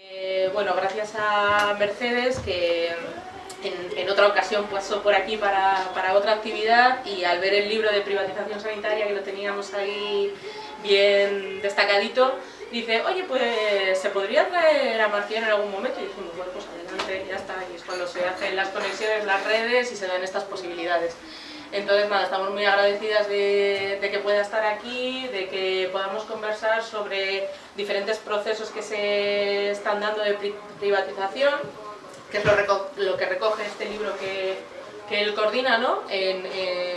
Eh, bueno, gracias a Mercedes que en, otra ocasión pasó por aquí para, para, otra actividad y al ver el libro de privatización sanitaria que lo teníamos ahí bien destacadito, dice, oye, pues se podría traer a Marciano en algún momento y dijimos, bueno, pues adelante, ya está, y es cuando se hacen las conexiones, las redes y se dan estas posibilidades. Entonces, nada, estamos muy agradecidas de, que pueda estar aquí, de que podamos conversar sobre diferentes procesos que se están dando de privatización, que es lo, que recoge este libro que, él coordina ¿no? en,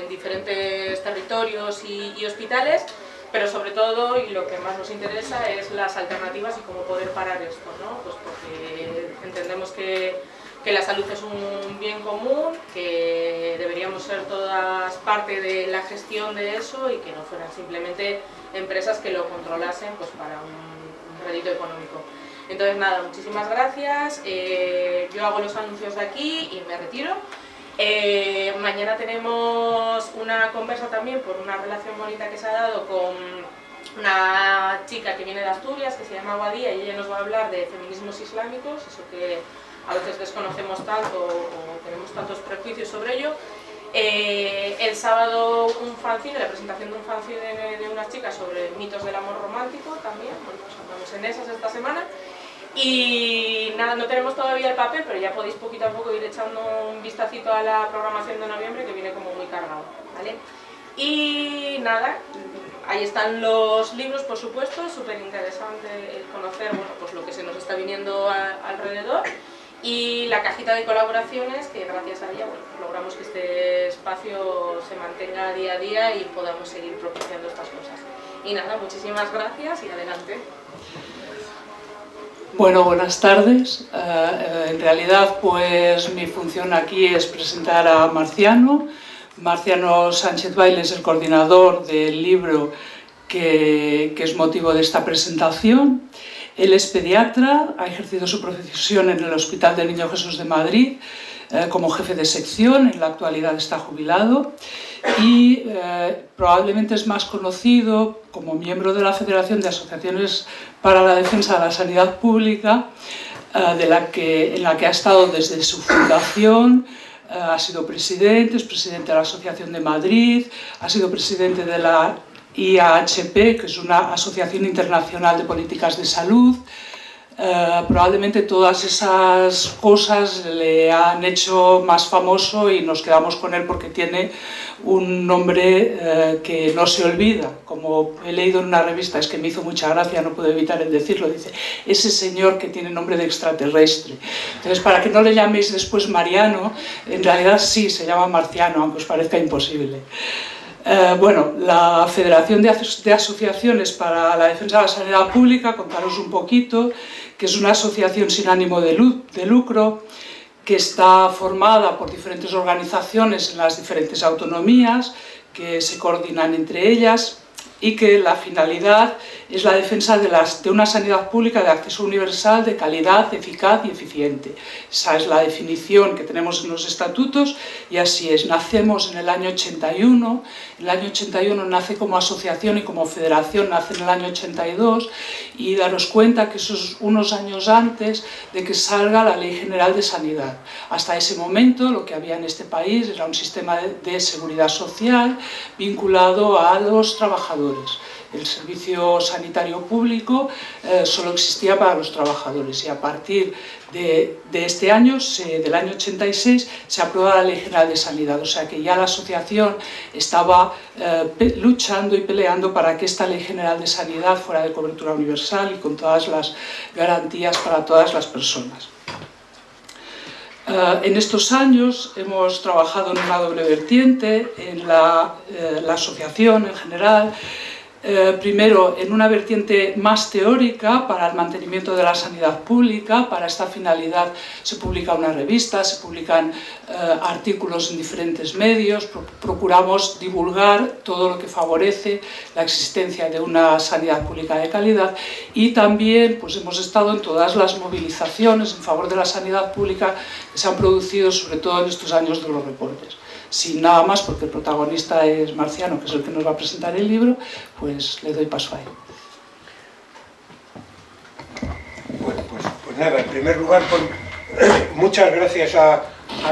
diferentes territorios y, hospitales, pero sobre todo, y lo que más nos interesa, es las alternativas y cómo poder parar esto, ¿no? pues porque entendemos que que la salud es un bien común, que deberíamos ser todas parte de la gestión de eso y que no fueran simplemente empresas que lo controlasen pues, para un, rédito económico. Entonces nada, muchísimas gracias, eh, yo hago los anuncios de aquí y me retiro. Eh, mañana tenemos una conversa también por una relación bonita que se ha dado con una chica que viene de Asturias, que se llama Guadía, y ella nos va a hablar de feminismos islámicos, eso que a veces desconocemos tanto o tenemos tantos prejuicios sobre ello. Eh, el sábado un fanzine, la presentación de un fanzine de, unas chicas sobre mitos del amor romántico también, bueno, pues andamos en esas esta semana. Y nada, no tenemos todavía el papel, pero ya podéis poquito a poco ir echando un vistacito a la programación de noviembre que viene como muy cargado, ¿vale? Y nada, ahí están los libros, por supuesto, súper interesante conocer bueno, pues lo que se nos está viniendo alrededor y la cajita de colaboraciones que gracias a ella logramos que este espacio se mantenga día a día y podamos seguir propiciando estas cosas. Y nada, muchísimas gracias y adelante. Bueno, buenas tardes. Eh, en realidad, pues mi función aquí es presentar a Marciano. Marciano Sánchez Baile es el coordinador del libro que, que es motivo de esta presentación. Él es pediatra, ha ejercido su profesión en el Hospital del Niño Jesús de Madrid eh, como jefe de sección, en la actualidad está jubilado y eh, probablemente es más conocido como miembro de la Federación de Asociaciones para la Defensa de la Sanidad Pública, eh, de la que, en la que ha estado desde su fundación, ha sido presidente, es presidente de la Asociación de Madrid, ha sido presidente de la IAHP, que es una asociación internacional de políticas de salud. Eh, probablemente todas esas cosas le han hecho más famoso y nos quedamos con él porque tiene un nombre eh, que no se olvida. Como he leído en una revista, es que me hizo mucha gracia, no puedo evitar el decirlo, dice, ese señor que tiene nombre de extraterrestre. Entonces, para que no le llaméis después Mariano, en realidad sí, se llama Marciano, aunque os parezca imposible. Eh, bueno, la Federación de, Asociaciones para la Defensa de la Sanidad Pública, contaros un poquito, que es una asociación sin ánimo de, de lucro, que está formada por diferentes organizaciones en las diferentes autonomías, que se coordinan entre ellas y que la finalidad es la defensa de, las, de, una sanidad pública de acceso universal, de calidad, eficaz y eficiente. Esa es la definición que tenemos en los estatutos y así es. Nacemos en el año 81, el año 81 nace como asociación y como federación nace en el año 82 y daros cuenta que eso es unos años antes de que salga la Ley General de Sanidad. Hasta ese momento lo que había en este país era un sistema de, de seguridad social vinculado a los trabajadores el servicio sanitario público eh, solo existía para los trabajadores y a partir de, este año, del año 86, se aprueba la Ley General de Sanidad, o sea que ya la asociación estaba eh, luchando y peleando para que esta Ley General de Sanidad fuera de cobertura universal y con todas las garantías para todas las personas. Eh, en estos años hemos trabajado en una doble vertiente, en la, la asociación en general, eh, primero en una vertiente más teórica para el mantenimiento de la sanidad pública, para esta finalidad se publica una revista, se publican eh, artículos en diferentes medios, procuramos divulgar todo lo que favorece la existencia de una sanidad pública de calidad y también pues, hemos estado en todas las movilizaciones en favor de la sanidad pública que se han producido sobre todo en estos años de los reportes sin nada más, porque el protagonista es Marciano, que es el que nos va a presentar el libro, pues le doy paso a él. Bueno, pues, pues nada, en primer lugar, muchas gracias a,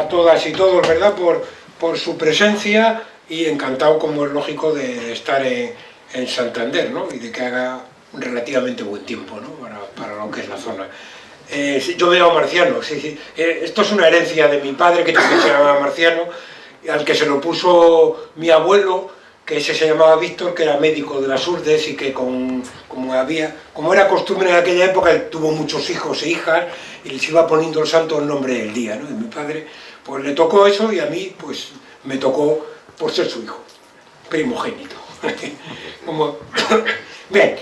todas y todos, ¿verdad?, por, por su presencia y encantado, como es lógico, de, estar en, Santander, ¿no?, y de que haga relativamente buen tiempo, ¿no?, para, lo que es la zona. Eh, yo veo a Marciano, sí, sí. Eh, esto es una herencia de mi padre, que también se llamaba Marciano, al que se lo puso mi abuelo, que ese se llamaba Víctor, que era médico de las Urdes y que con, como, había, como era costumbre en aquella época, tuvo muchos hijos e hijas y les iba poniendo el santo el nombre del día, ¿no? Y mi padre, pues le tocó eso y a mí, pues me tocó por ser su hijo, primogénito. Bien,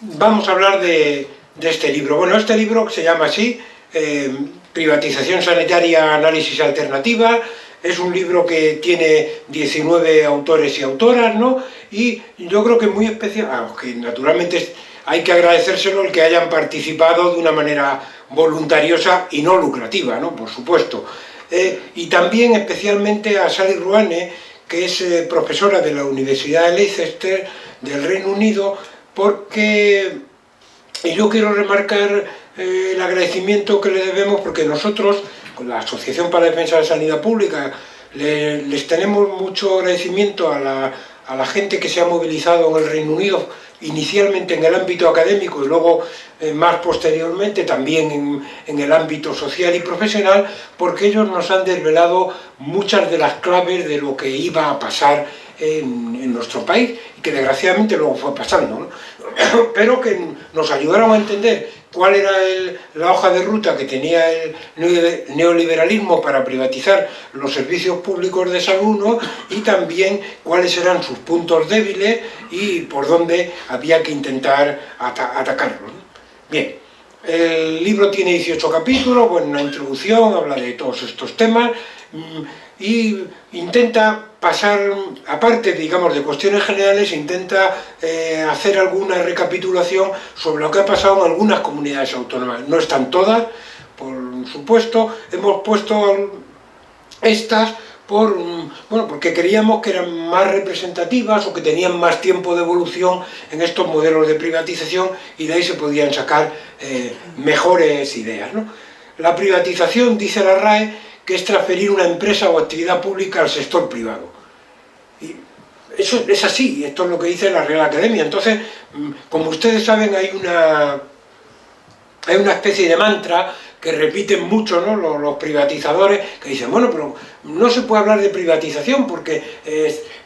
vamos a hablar de, de, este libro. Bueno, este libro se llama así, eh, Privatización Sanitaria, Análisis Alternativa, es un libro que tiene 19 autores y autoras, ¿no? Y yo creo que es muy especial, aunque naturalmente hay que agradecérselo el que hayan participado de una manera voluntariosa y no lucrativa, ¿no? Por supuesto. Eh, y también especialmente a Sally Ruane, que es eh, profesora de la Universidad de Leicester del Reino Unido, porque yo quiero remarcar eh, el agradecimiento que le debemos porque nosotros con la Asociación para la Defensa de la Sanidad Pública, les tenemos mucho agradecimiento a la, gente que se ha movilizado en el Reino Unido, inicialmente en el ámbito académico y luego eh, más posteriormente también en, el ámbito social y profesional, porque ellos nos han desvelado muchas de las claves de lo que iba a pasar en, nuestro país que desgraciadamente luego fue pasando, pero que nos ayudaron a entender cuál era la hoja de ruta que tenía el neoliberalismo para privatizar los servicios públicos de salud y también cuáles eran sus puntos débiles y por dónde había que intentar atacarlos. Bien, el libro tiene 18 capítulos, bueno, una introducción, habla de todos estos temas. Mm, y intenta pasar, aparte, digamos, de cuestiones generales, intenta eh, hacer alguna recapitulación sobre lo que ha pasado en algunas comunidades autónomas. No están todas, por supuesto, hemos puesto estas por, bueno, porque creíamos que eran más representativas o que tenían más tiempo de evolución en estos modelos de privatización y de ahí se podían sacar eh, mejores ideas. La privatización, dice la RAE, que es transferir una empresa o actividad pública al sector privado. Y eso es así, esto es lo que dice la Real Academia. Entonces, mm, como ustedes saben, hay una, hay una especie de mantra que repiten mucho los, privatizadores, que dicen, bueno, pero no se puede hablar de privatización porque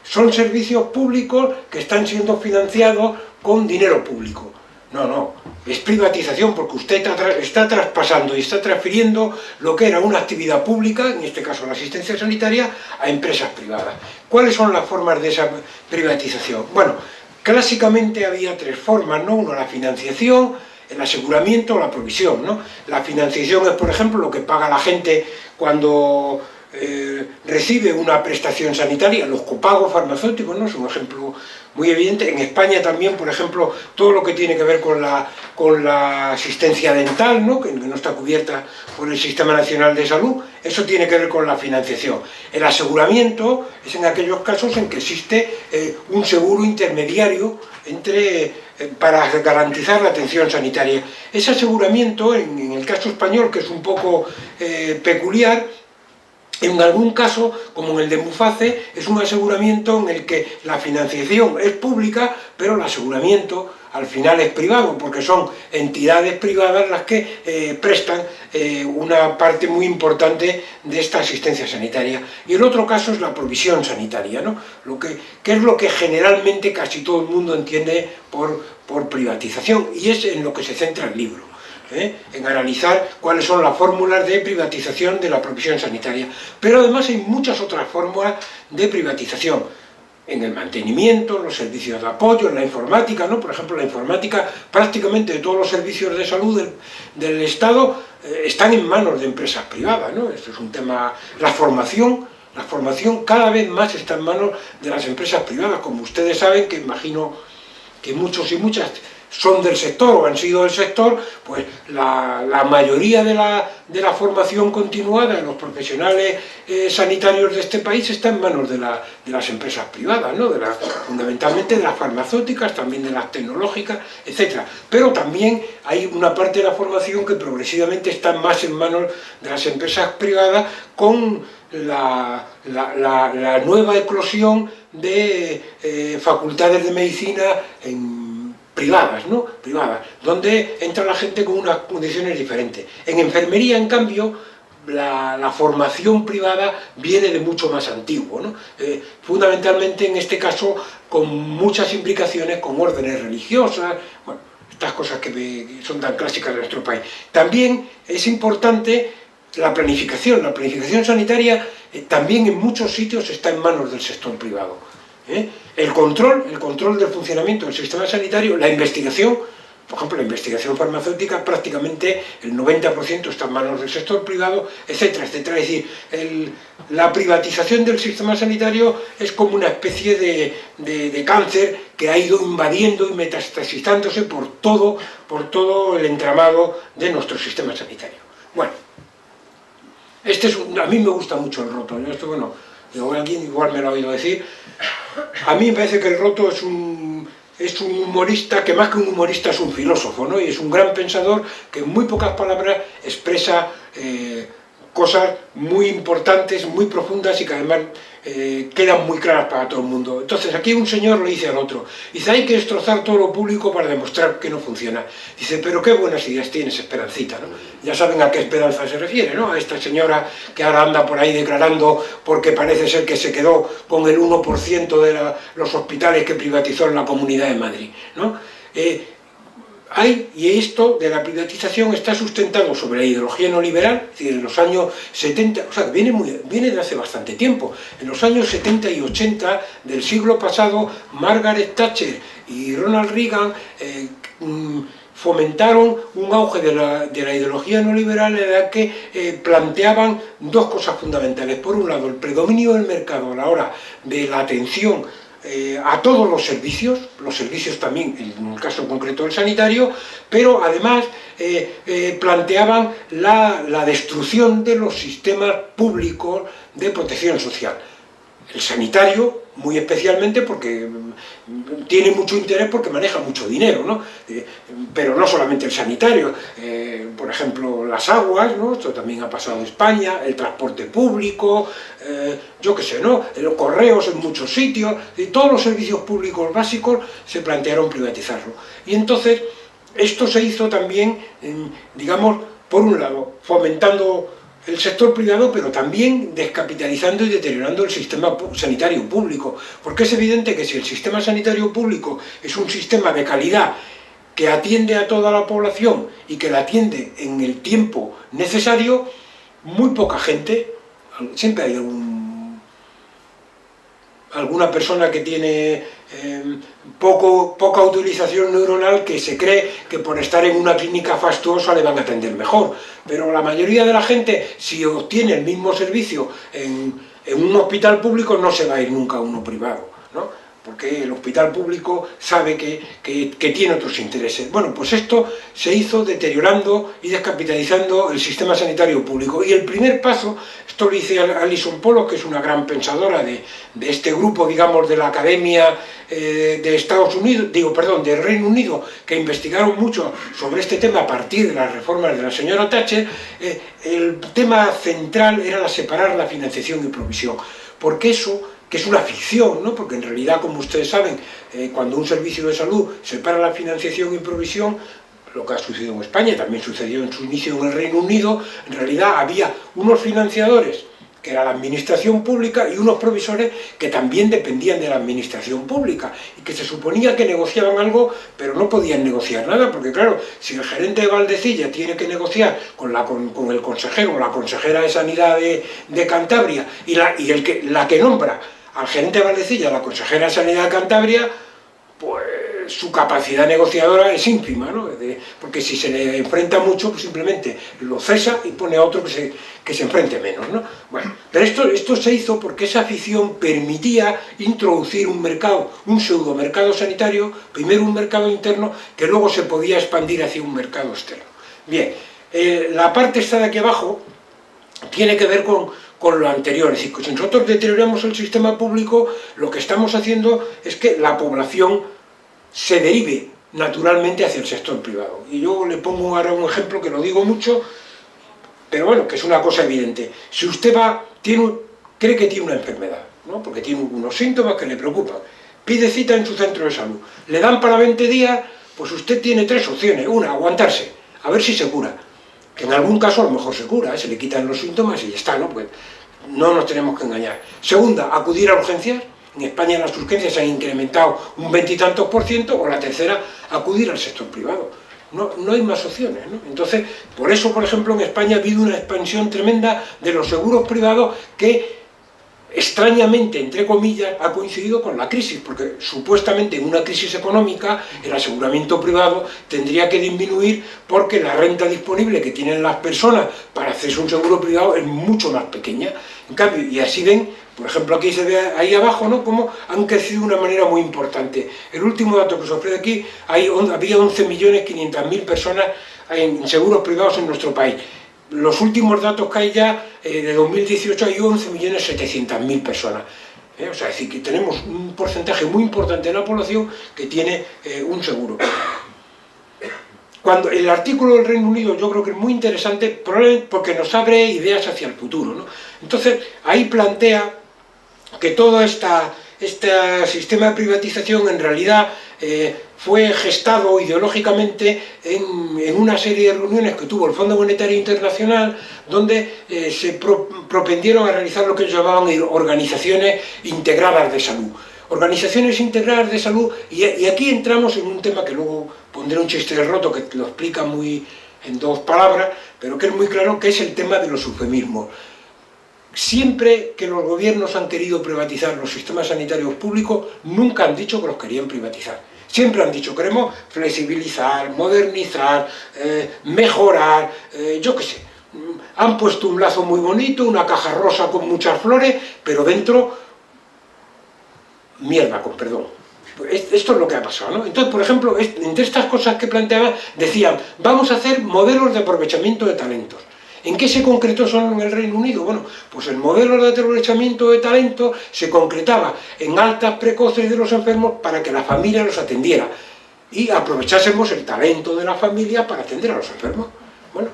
son servicios públicos que están siendo financiados con dinero público. No, no, es privatización porque usted está traspasando y está transfiriendo lo que era una actividad pública, en este caso la asistencia sanitaria, a empresas privadas. ¿Cuáles son las formas de esa privatización? Bueno, clásicamente había tres formas, ¿no? Uno, la financiación, el aseguramiento o la provisión, ¿no? La financiación es, por ejemplo, lo que paga la gente cuando eh, recibe una prestación sanitaria, los copagos farmacéuticos, ¿no? es un ejemplo muy evidente. En España también, por ejemplo, todo lo que tiene que ver con la, con la asistencia dental, ¿no? Que, no está cubierta por el Sistema Nacional de Salud, eso tiene que ver con la financiación. El aseguramiento es en aquellos casos en que existe eh, un seguro intermediario entre, eh, para garantizar la atención sanitaria. Ese aseguramiento, en, el caso español, que es un poco peculiar, en algún caso, como en el de Muface, es un aseguramiento en el que la financiación es pública, pero el aseguramiento al final es privado, porque son entidades privadas las que eh, prestan eh, una parte muy importante de esta asistencia sanitaria. Y el otro caso es la provisión sanitaria, ¿no? lo que, es lo que generalmente casi todo el mundo entiende por, por privatización, y es en lo que se centra el libro. ¿Eh? en analizar cuáles son las fórmulas de privatización de la provisión sanitaria. Pero además hay muchas otras fórmulas de privatización, en el mantenimiento, en los servicios de apoyo, en la informática, ¿no? por ejemplo la informática, prácticamente todos los servicios de salud del, Estado eh, están en manos de empresas privadas, ¿no? esto es un tema, la formación, la formación cada vez más está en manos de las empresas privadas, como ustedes saben, que imagino que muchos y muchas son del sector o han sido del sector, pues la, mayoría de la, de la, formación continuada de los profesionales eh, sanitarios de este país está en manos de, las empresas privadas, ¿no? de fundamentalmente de las farmacéuticas, también de las tecnológicas, etc. Pero también hay una parte de la formación que progresivamente está más en manos de las empresas privadas con la, nueva eclosión de eh, facultades de medicina en privadas, ¿no? Privadas, donde entra la gente con unas condiciones diferentes. En enfermería, en cambio, la, formación privada viene de mucho más antiguo, ¿no? Eh, fundamentalmente en este caso con muchas implicaciones con órdenes religiosas, bueno, estas cosas que son tan clásicas de nuestro país. También es importante la planificación, la planificación sanitaria eh, también en muchos sitios está en manos del sector privado. ¿Eh? El control, el control del funcionamiento del sistema sanitario, la investigación, por ejemplo, la investigación farmacéutica, prácticamente el 90% está en manos del sector privado, etcétera, etcétera. Es decir, la privatización del sistema sanitario es como una especie de, cáncer que ha ido invadiendo y metastasizándose por todo, por todo el entramado de nuestro sistema sanitario. Bueno, este es a mí me gusta mucho el roto, esto, bueno, alguien igual me lo ha oído decir, a mí me parece que el Roto es un, es un humorista que más que un humorista es un filósofo, ¿no? Y es un gran pensador que en muy pocas palabras expresa eh, cosas muy importantes, muy profundas y que además eh, quedan muy claras para todo el mundo. Entonces aquí un señor le dice al otro, dice, hay que destrozar todo lo público para demostrar que no funciona. Dice, pero qué buenas ideas tienes, Esperancita, ¿no? Ya saben a qué esperanza se refiere, ¿no? A esta señora que ahora anda por ahí declarando porque parece ser que se quedó con el 1% de los hospitales que privatizó en la Comunidad de Madrid, ¿no? Eh, hay, y esto de la privatización está sustentado sobre la ideología neoliberal, es decir, en los años 70, o sea, viene, muy, viene de hace bastante tiempo, en los años 70 y 80 del siglo pasado, Margaret Thatcher y Ronald Reagan eh, mm, fomentaron un auge de la, ideología neoliberal en la que eh, planteaban dos cosas fundamentales. Por un lado, el predominio del mercado a la hora de la atención eh, a todos los servicios, los servicios también, en el caso concreto del sanitario, pero además eh, eh, planteaban la, la destrucción de los sistemas públicos de protección social. El sanitario, muy especialmente porque tiene mucho interés porque maneja mucho dinero, ¿no? Eh, pero no solamente el sanitario, eh, por ejemplo, las aguas, ¿no? Esto también ha pasado en España, el transporte público, eh, yo qué sé, ¿no? Los correos en muchos sitios, y todos los servicios públicos básicos se plantearon privatizarlo. Y entonces, esto se hizo también, digamos, por un lado, fomentando el sector privado, pero también descapitalizando y deteriorando el sistema sanitario público. Porque es evidente que si el sistema sanitario público es un sistema de calidad que atiende a toda la población y que la atiende en el tiempo necesario, muy poca gente, siempre hay alguna persona que tiene Em, poco, poca utilización neuronal que se cree que por estar en una clínica fastuosa le van a atender mejor. Pero la mayoría de la gente, si obtiene el mismo servicio en, en un hospital público, no se va a ir nunca a uno privado. ¿no? Porque el hospital público sabe que, tiene otros intereses. Bueno, pues esto se hizo deteriorando y descapitalizando el sistema sanitario público. Y el primer paso, esto lo dice Alison Polo, que es una gran pensadora de, este grupo, digamos, de la Academia eh, de Estados Unidos, digo, perdón, del Reino Unido, que investigaron mucho sobre este tema a partir de las reformas de la señora Thatcher, eh, el tema central era la separar la financiación y provisión, porque eso que es una ficción, ¿no? porque en realidad, como ustedes saben, eh, cuando un servicio de salud separa la financiación y provisión, lo que ha sucedido en España, también sucedió en su inicio en el Reino Unido, en realidad había unos financiadores que era la administración pública, y unos provisores que también dependían de la administración pública, y que se suponía que negociaban algo, pero no podían negociar nada, porque claro, si el gerente de Valdecilla tiene que negociar con, la, con, el consejero o la consejera de Sanidad de, de Cantabria, y, la, y el que, la que nombra al gerente de Valdecilla, la consejera de Sanidad de Cantabria, pues su capacidad negociadora es ínfima, ¿no? porque si se le enfrenta mucho, pues simplemente lo cesa y pone a otro que se, que se enfrente menos. ¿no? Bueno, pero esto, esto se hizo porque esa afición permitía introducir un mercado, un pseudo mercado sanitario, primero un mercado interno, que luego se podía expandir hacia un mercado externo. Bien, eh, la parte esta de aquí abajo tiene que ver con, con lo anterior, es decir, que si nosotros deterioramos el sistema público, lo que estamos haciendo es que la población se derive naturalmente hacia el sector privado. Y yo le pongo ahora un ejemplo que lo digo mucho, pero bueno, que es una cosa evidente. Si usted va, tiene, cree que tiene una enfermedad, ¿no? porque tiene unos síntomas que le preocupan, pide cita en su centro de salud, le dan para 20 días, pues usted tiene tres opciones. Una, aguantarse, a ver si se cura. Que en algún caso a lo mejor se cura, ¿eh? se le quitan los síntomas y ya está, ¿no? Pues no nos tenemos que engañar. Segunda, acudir a urgencias, en España las urgencias se han incrementado un veintitantos por ciento, o la tercera, acudir al sector privado. No, no hay más opciones. ¿no? Entonces, por eso, por ejemplo, en España ha habido una expansión tremenda de los seguros privados que extrañamente, entre comillas, ha coincidido con la crisis, porque supuestamente en una crisis económica el aseguramiento privado tendría que disminuir porque la renta disponible que tienen las personas para hacerse un seguro privado es mucho más pequeña. En cambio, y así ven, por ejemplo aquí se ve ahí abajo, ¿no? cómo han crecido de una manera muy importante. El último dato que se ofrece aquí, hay, había 11.500.000 personas en seguros privados en nuestro país los últimos datos que hay ya, eh, de 2018 hay 11.700.000 personas. ¿eh? O sea, es decir, que tenemos un porcentaje muy importante de la población que tiene eh, un seguro. Cuando el artículo del Reino Unido yo creo que es muy interesante porque nos abre ideas hacia el futuro. ¿no? Entonces, ahí plantea que todo esta, este sistema de privatización en realidad eh, fue gestado ideológicamente en, una serie de reuniones que tuvo el Fondo Monetario Internacional donde eh, se propendieron a realizar lo que ellos llamaban organizaciones integradas de salud. Organizaciones integradas de salud, y, aquí entramos en un tema que luego pondré un chiste de roto que lo explica muy en dos palabras, pero que es muy claro, que es el tema de los eufemismos. Siempre que los gobiernos han querido privatizar los sistemas sanitarios públicos, nunca han dicho que los querían privatizar. Siempre han dicho, queremos flexibilizar, modernizar, eh, mejorar, eh, yo qué sé. Han puesto un lazo muy bonito, una caja rosa con muchas flores, pero dentro, mierda, con perdón. Esto es lo que ha pasado, ¿no? Entonces, por ejemplo, entre estas cosas que planteaban, decían, vamos a hacer modelos de aprovechamiento de talentos. ¿En qué se concretó solo en el Reino Unido? Bueno, pues el modelo de aprovechamiento de talento se concretaba en altas precoces de los enfermos para que la familia los atendiera y aprovechásemos el talento de la familia para atender a los enfermos. Bueno,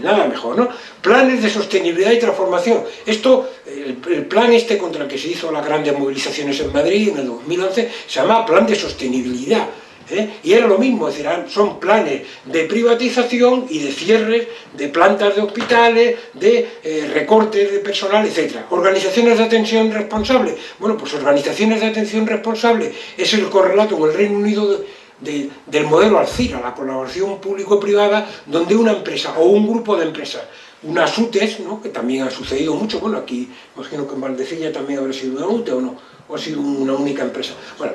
nada mejor, ¿no? Planes de sostenibilidad y transformación. Esto, el, el, plan este contra el que se hizo las grandes movilizaciones en Madrid en el 2011, se llama Plan de Sostenibilidad. ¿Eh? Y era lo mismo, es son planes de privatización y de cierres de plantas de hospitales, de eh, recortes de personal, etc. Organizaciones de atención responsable. Bueno, pues organizaciones de atención responsable es el correlato en el Reino Unido del modelo Alcira, la colaboración público-privada, donde una empresa o un grupo de empresas unas UTES, ¿no? que también ha sucedido mucho, bueno, aquí imagino que en Valdecilla también habrá sido una UTE o no, o ha sido una única empresa. Bueno,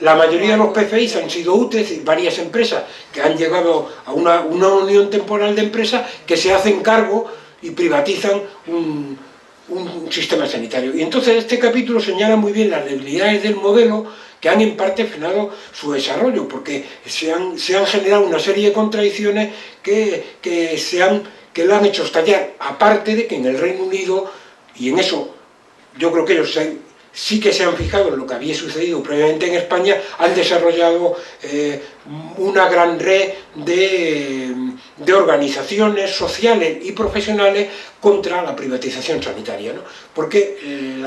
la mayoría de los PFIs han sido UTES y varias empresas que han llegado a una, unión temporal de empresas que se hacen cargo y privatizan un, sistema sanitario. Y entonces este capítulo señala muy bien las debilidades del modelo que han en parte frenado su desarrollo, porque se han, se han generado una serie de contradicciones que, que, se han, que lo han hecho estallar, aparte de que en el Reino Unido, y en eso yo creo que ellos se sí que se han fijado en lo que había sucedido previamente en España, han desarrollado eh, una gran red de, organizaciones sociales y profesionales contra la privatización sanitaria, porque eh,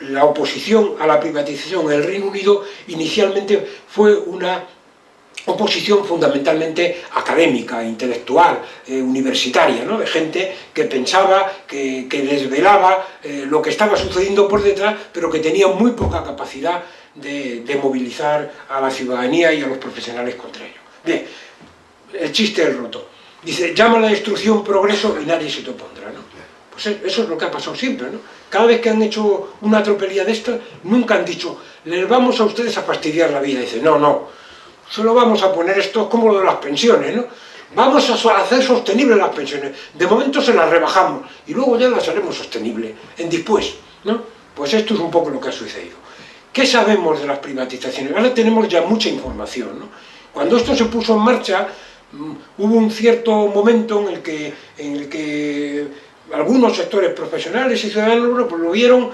la oposición a la privatización en el Reino Unido inicialmente fue una oposición fundamentalmente académica, intelectual, eh, universitaria, ¿no? de gente que pensaba, que, desvelaba eh, lo que estaba sucediendo por detrás, pero que tenía muy poca capacidad de, movilizar a la ciudadanía y a los profesionales contra ello. Bien, el chiste es roto. Dice, llama a la destrucción progreso y nadie se te opondrá. ¿no? Pues eso es lo que ha pasado siempre. ¿no? Cada vez que han hecho una tropelía de esto, nunca han dicho les vamos a ustedes a fastidiar la vida. dice, no, no, solo vamos a poner esto como lo de las pensiones, ¿no? Vamos a hacer sostenibles las pensiones. De momento se las rebajamos y luego ya las haremos sostenibles en después, ¿no? Pues esto es un poco lo que ha sucedido. ¿Qué sabemos de las privatizaciones? Ahora tenemos ya mucha información, ¿no? Cuando esto se puso en marcha, mm, hubo un cierto momento en el que, en el que algunos sectores profesionales y ciudadanos pues lo vieron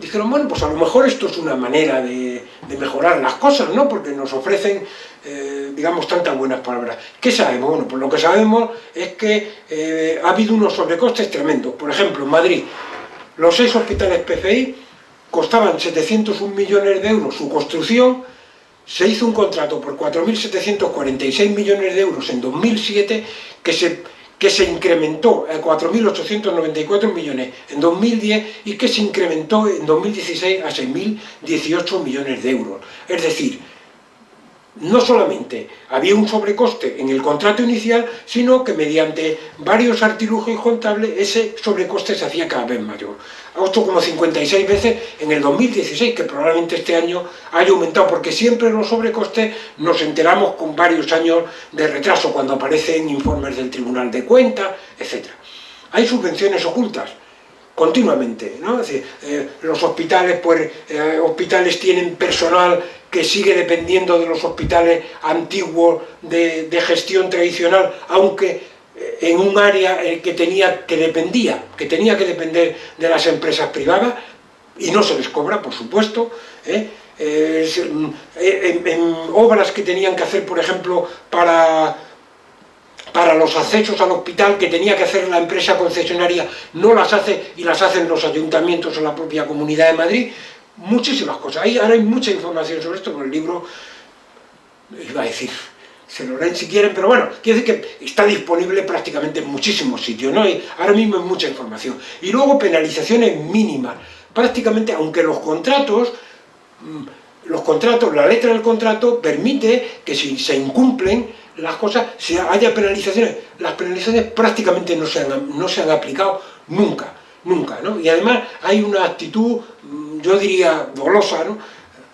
dijeron, bueno, pues a lo mejor esto es una manera de, mejorar las cosas, ¿no? Porque nos ofrecen, eh, digamos, tantas buenas palabras. ¿Qué sabemos? Bueno, pues lo que sabemos es que eh, ha habido unos sobrecostes tremendos. Por ejemplo, en Madrid, los seis hospitales PCI costaban 701 millones de euros su construcción, se hizo un contrato por 4.746 millones de euros en 2007 que se que se incrementó a 4.894 millones en 2010 y que se incrementó en 2016 a 6.018 millones de euros. Es decir, no solamente había un sobrecoste en el contrato inicial, sino que mediante varios artilugios contables ese sobrecoste se hacía cada vez mayor. 8,56 veces en el 2016, que probablemente este año haya aumentado, porque siempre los sobrecostes nos enteramos con varios años de retraso, cuando aparecen informes del Tribunal de Cuentas, etc. Hay subvenciones ocultas, continuamente, ¿no? Eh, los hospitales, pues, eh, hospitales tienen personal que sigue dependiendo de los hospitales antiguos de, gestión tradicional, aunque eh, en un área que tenía que dependía, que tenía que depender de las empresas privadas, y no se les cobra, por supuesto, mm, en obras que tenían que hacer, por ejemplo, para para los accesos al hospital que tenía que hacer la empresa concesionaria, no las hace y las hacen los ayuntamientos o la propia Comunidad de Madrid, muchísimas cosas. Ahora hay mucha información sobre esto, con el libro, iba a decir, se lo leen si quieren, pero bueno, quiere decir que está disponible prácticamente en muchísimos sitios, ¿no? Ahora mismo hay mucha información. Y luego penalizaciones mínimas, prácticamente, aunque los contratos, mm, los contratos, la letra del contrato permite que si se incumplen, las cosas, si haya penalizaciones, las penalizaciones prácticamente no se han, no se han aplicado nunca, nunca, ¿no? Y además hay una actitud, mm, yo diría, dolosa, ¿no?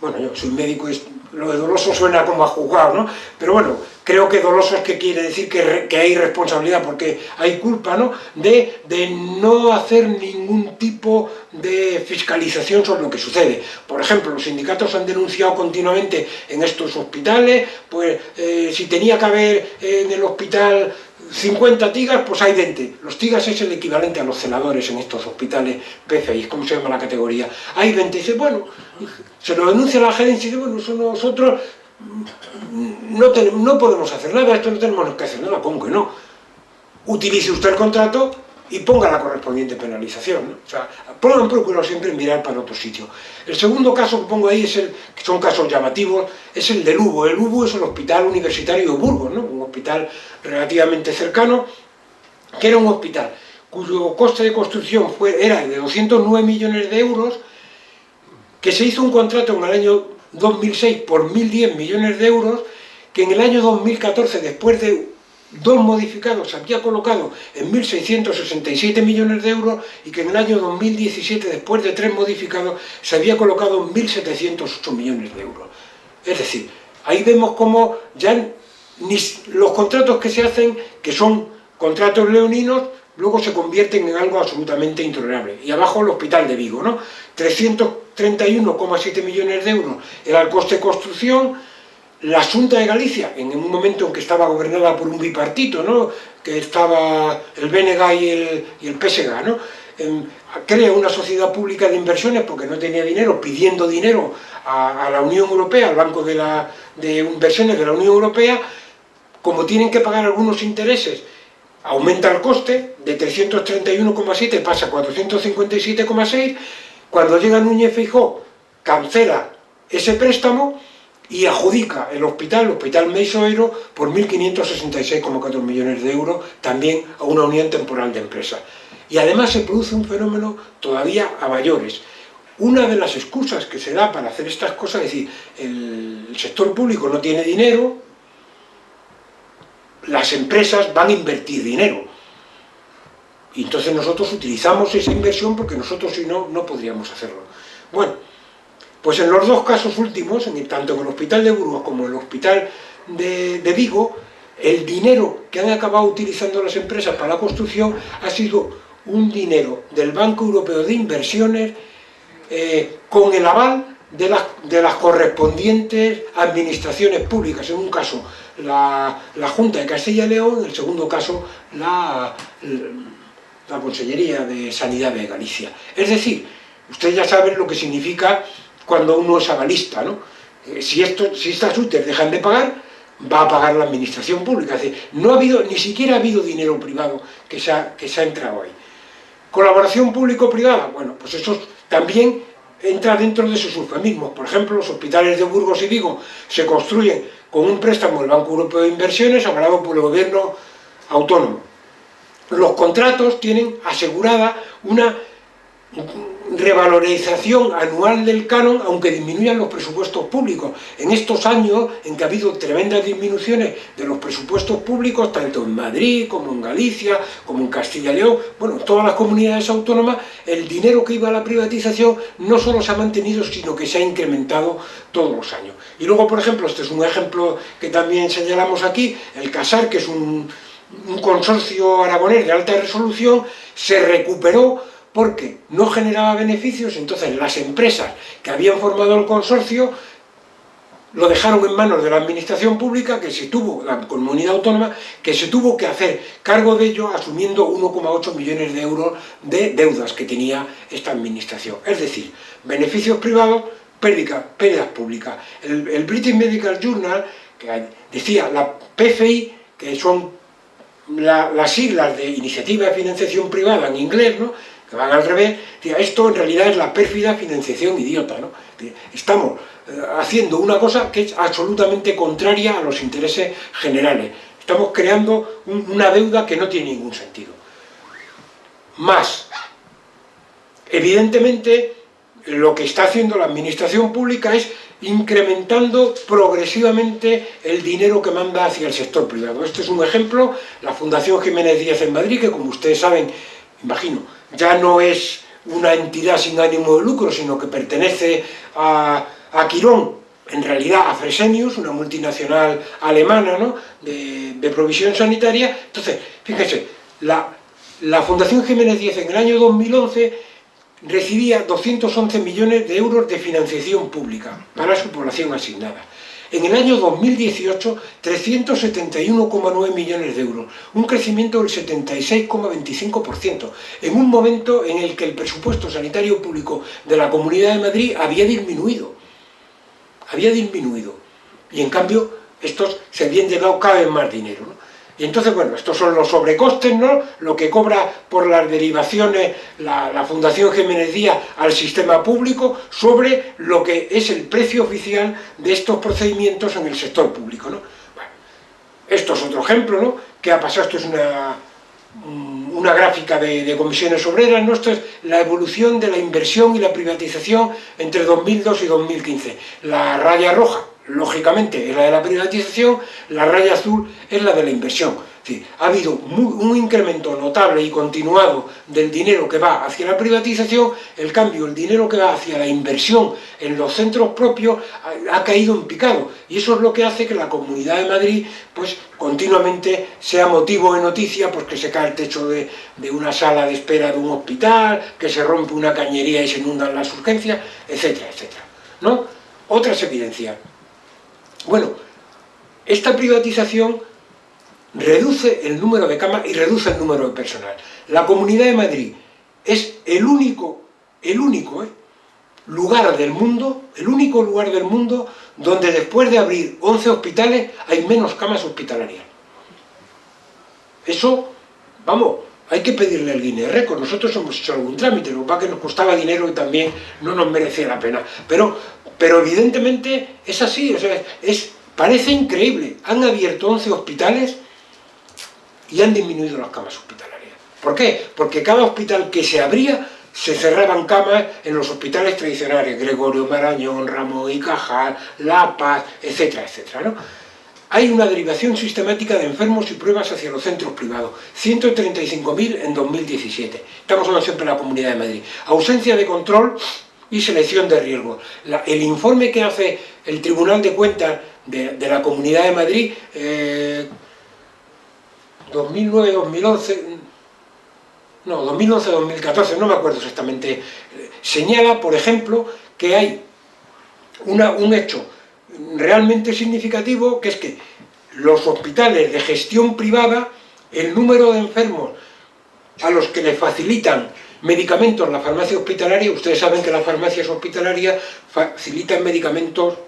Bueno, yo soy médico y lo de doloso suena como a juzgado, ¿no? Pero bueno, creo que doloso es que quiere decir que, hay responsabilidad, porque hay culpa, ¿no?, de, no hacer ningún tipo de fiscalización sobre lo que sucede. Por ejemplo, los sindicatos han denunciado continuamente en estos hospitales, pues eh, si tenía que haber en el hospital 50 tigas, pues hay 20. Los tigas es el equivalente a los celadores en estos hospitales PCI, ¿cómo se llama la categoría? Hay 20, y dice, bueno, se lo denuncia la gerencia y dice, bueno, nosotros no, no podemos hacer nada, esto no tenemos que hacer nada, pongo que no. Utilice usted el contrato y ponga la correspondiente penalización. O sea, procuro siempre mirar para otro sitio. El segundo caso que pongo ahí, es el, que son casos llamativos, es el del UBO. El UBO es el Hospital Universitario de Burgos, ¿no? un hospital relativamente cercano, que era un hospital cuyo coste de construcción fue, era de 209 millones de euros, que se hizo un contrato en el año 2006 por 1.010 millones de euros, que en el año 2014, después de dos modificados, había colocado en 1.667 millones de euros y que en el año 2017, después de tres modificados, se había colocado en 1.708 millones de euros. Es decir, ahí vemos cómo ya los contratos que se hacen, que son contratos leoninos, luego se convierten en algo absolutamente intolerable. Y abajo el hospital de Vigo, ¿no? 331,7 millones de euros era el coste de construcción, la Junta de Galicia, en un momento en que estaba gobernada por un bipartito, ¿no? que estaba el BNG y el, y el PSG, ¿no? crea una sociedad pública de inversiones porque no tenía dinero, pidiendo dinero a, la Unión Europea, al Banco de, la, de Inversiones de la Unión Europea, como tienen que pagar algunos intereses aumenta el coste, de 331,7 pasa a 457,6, cuando llega Núñez Fijó, cancela ese préstamo y adjudica el hospital, el Hospital Meisoeiro, por 1.566,4 millones de euros, también a una unión temporal de empresas. Y además se produce un fenómeno todavía a mayores. Una de las excusas que se da para hacer estas cosas, es decir, el sector público no tiene dinero, las empresas van a invertir dinero. Y entonces nosotros utilizamos esa inversión porque nosotros si no, no podríamos hacerlo. Bueno, Pues en los dos casos últimos, tanto en el Hospital de Burgos como en el Hospital de, Vigo, el dinero que han acabado utilizando las empresas para la construcción ha sido un dinero del Banco Europeo de Inversiones eh, con el aval de las, correspondientes administraciones públicas, en un caso la, la Junta de Castilla y León, en el segundo caso la, la Consellería de Sanidad de Galicia. Es decir, ustedes ya saben lo que significa cuando uno es avalista, ¿no? Eh, si, esto, si estas UTES dejan de pagar, va a pagar la administración pública. Es decir, no ha habido, ni siquiera ha habido dinero privado que se ha, que se ha entrado ahí. Colaboración público-privada, bueno, pues eso también entra dentro de esos eufemismos. Por ejemplo, los hospitales de Burgos y Vigo se construyen con un préstamo del Banco Europeo de Inversiones avalado por el gobierno autónomo. Los contratos tienen asegurada una revalorización anual del canon, aunque disminuyan los presupuestos públicos. En estos años en que ha habido tremendas disminuciones de los presupuestos públicos, tanto en Madrid, como en Galicia, como en Castilla y León, bueno, en todas las comunidades autónomas, el dinero que iba a la privatización no solo se ha mantenido, sino que se ha incrementado todos los años. Y luego, por ejemplo, este es un ejemplo que también señalamos aquí, el CASAR, que es un consorcio aragonés de alta resolución, se recuperó porque no generaba beneficios, entonces las empresas que habían formado el consorcio lo dejaron en manos de la administración pública, que se tuvo, la comunidad autónoma, que se tuvo que hacer cargo de ello asumiendo 1,8 millones de euros de deudas que tenía esta administración. Es decir, beneficios privados, pérdidas, pérdidas públicas. El, British Medical Journal, que decía la PFI, que son las siglas de Iniciativa de Financiación Privada en inglés, ¿no? Que van al revés, esto en realidad es la pérfida financiación idiota, ¿no? Estamos eh, haciendo una cosa que es absolutamente contraria a los intereses generales. Estamos creando una deuda que no tiene ningún sentido. Más, evidentemente, lo que está haciendo la administración pública es incrementando progresivamente el dinero que manda hacia el sector privado. Este es un ejemplo, la Fundación Jiménez Díaz en Madrid, que como ustedes saben, imagino, ya no es una entidad sin ánimo de lucro, sino que pertenece a, a Quirón, en realidad a Fresenius, una multinacional alemana ¿no? de, provisión sanitaria. Entonces, fíjense, la, la Fundación Jiménez Díez en el año 2011 recibía 211 millones de euros de financiación pública para su población asignada. En el año 2018, 371,9 millones de euros, un crecimiento del 76,25%, en un momento en el que el presupuesto sanitario público de la Comunidad de Madrid había disminuido. Había disminuido. Y en cambio, estos se habían llevado cada vez más dinero. Y entonces, bueno, estos son los sobrecostes, ¿no? Lo que cobra por las derivaciones la, Fundación Jiménez Díaz al sistema público sobre lo que es el precio oficial de estos procedimientos en el sector público, ¿no? Bueno, esto es otro ejemplo, ¿no? ¿Qué ha pasado? Esto es una, una gráfica de, de comisiones obreras, ¿no? Esto es la evolución de la inversión y la privatización entre 2002 y 2015. La raya roja, lógicamente es la de la privatización, la raya azul es la de la inversión. Sí, ha habido un incremento notable y continuado del dinero que va hacia la privatización, el cambio, el dinero que va hacia la inversión en los centros propios ha, caído en picado y eso es lo que hace que la Comunidad de Madrid pues continuamente sea motivo de noticia pues que se cae el techo de, de una sala de espera de un hospital, que se rompe una cañería y se inundan las urgencias, etcétera, etcétera. ¿no? Otras evidencias. Bueno, esta privatización reduce el número de camas y reduce el número de personal. La Comunidad de Madrid es el único, el único ¿eh? lugar del mundo, el único lugar del mundo donde después de abrir 11 hospitales hay menos camas hospitalarias. Eso, vamos, hay que pedirle al Guinness Récord. Nosotros hemos hecho algún trámite, lo que que nos costaba dinero y también no nos merecía la pena. Pero, pero evidentemente es así, o sea, es, parece increíble. Han abierto 11 hospitales y han disminuido las camas hospitalarias. ¿Por qué? Porque cada hospital que se abría se cerraban camas en los hospitales tradicionales, Gregorio Marañón, Ramón y Cajal, La Paz, etcétera, etcétera. ¿no? Hay una derivación sistemática de enfermos y pruebas hacia los centros privados, 135.000 en 2017. Estamos hablando siempre de la Comunidad de Madrid. Ausencia de control y selección de riesgos. el informe que hace el Tribunal de Cuentas de, la Comunidad de Madrid, 2009-2011, eh, no, 2011-2014, no me acuerdo exactamente, señala, por ejemplo, que hay un hecho realmente significativo, que es que los hospitales de gestión privada, el número de enfermos a los que les facilitan medicamentos en la farmacia hospitalaria, ustedes saben que las farmacias hospitalarias facilitan medicamentos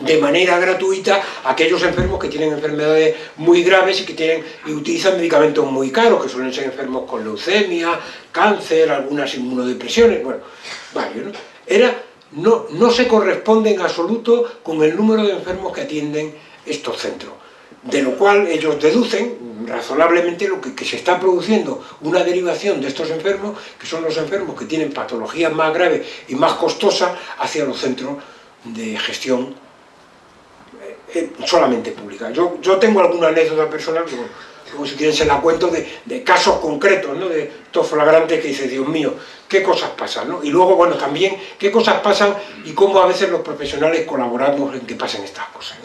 de manera gratuita a aquellos enfermos que tienen enfermedades muy graves y que tienen y utilizan medicamentos muy caros, que suelen ser enfermos con leucemia, cáncer, algunas inmunodepresiones, bueno, varios, ¿no? Era, no, no se corresponde en absoluto con el número de enfermos que atienden estos centros de lo cual ellos deducen razonablemente lo que, se está produciendo una derivación de estos enfermos, que son los enfermos que tienen patologías más graves y más costosas hacia los centros de gestión eh, eh, solamente pública. Yo, yo tengo alguna anécdota personal, como, si quieren se la cuento, de, casos concretos, ¿no? de estos flagrantes que dice, Dios mío, qué cosas pasan, ¿no? Y luego, bueno, también qué cosas pasan y cómo a veces los profesionales colaboramos en que pasen estas cosas.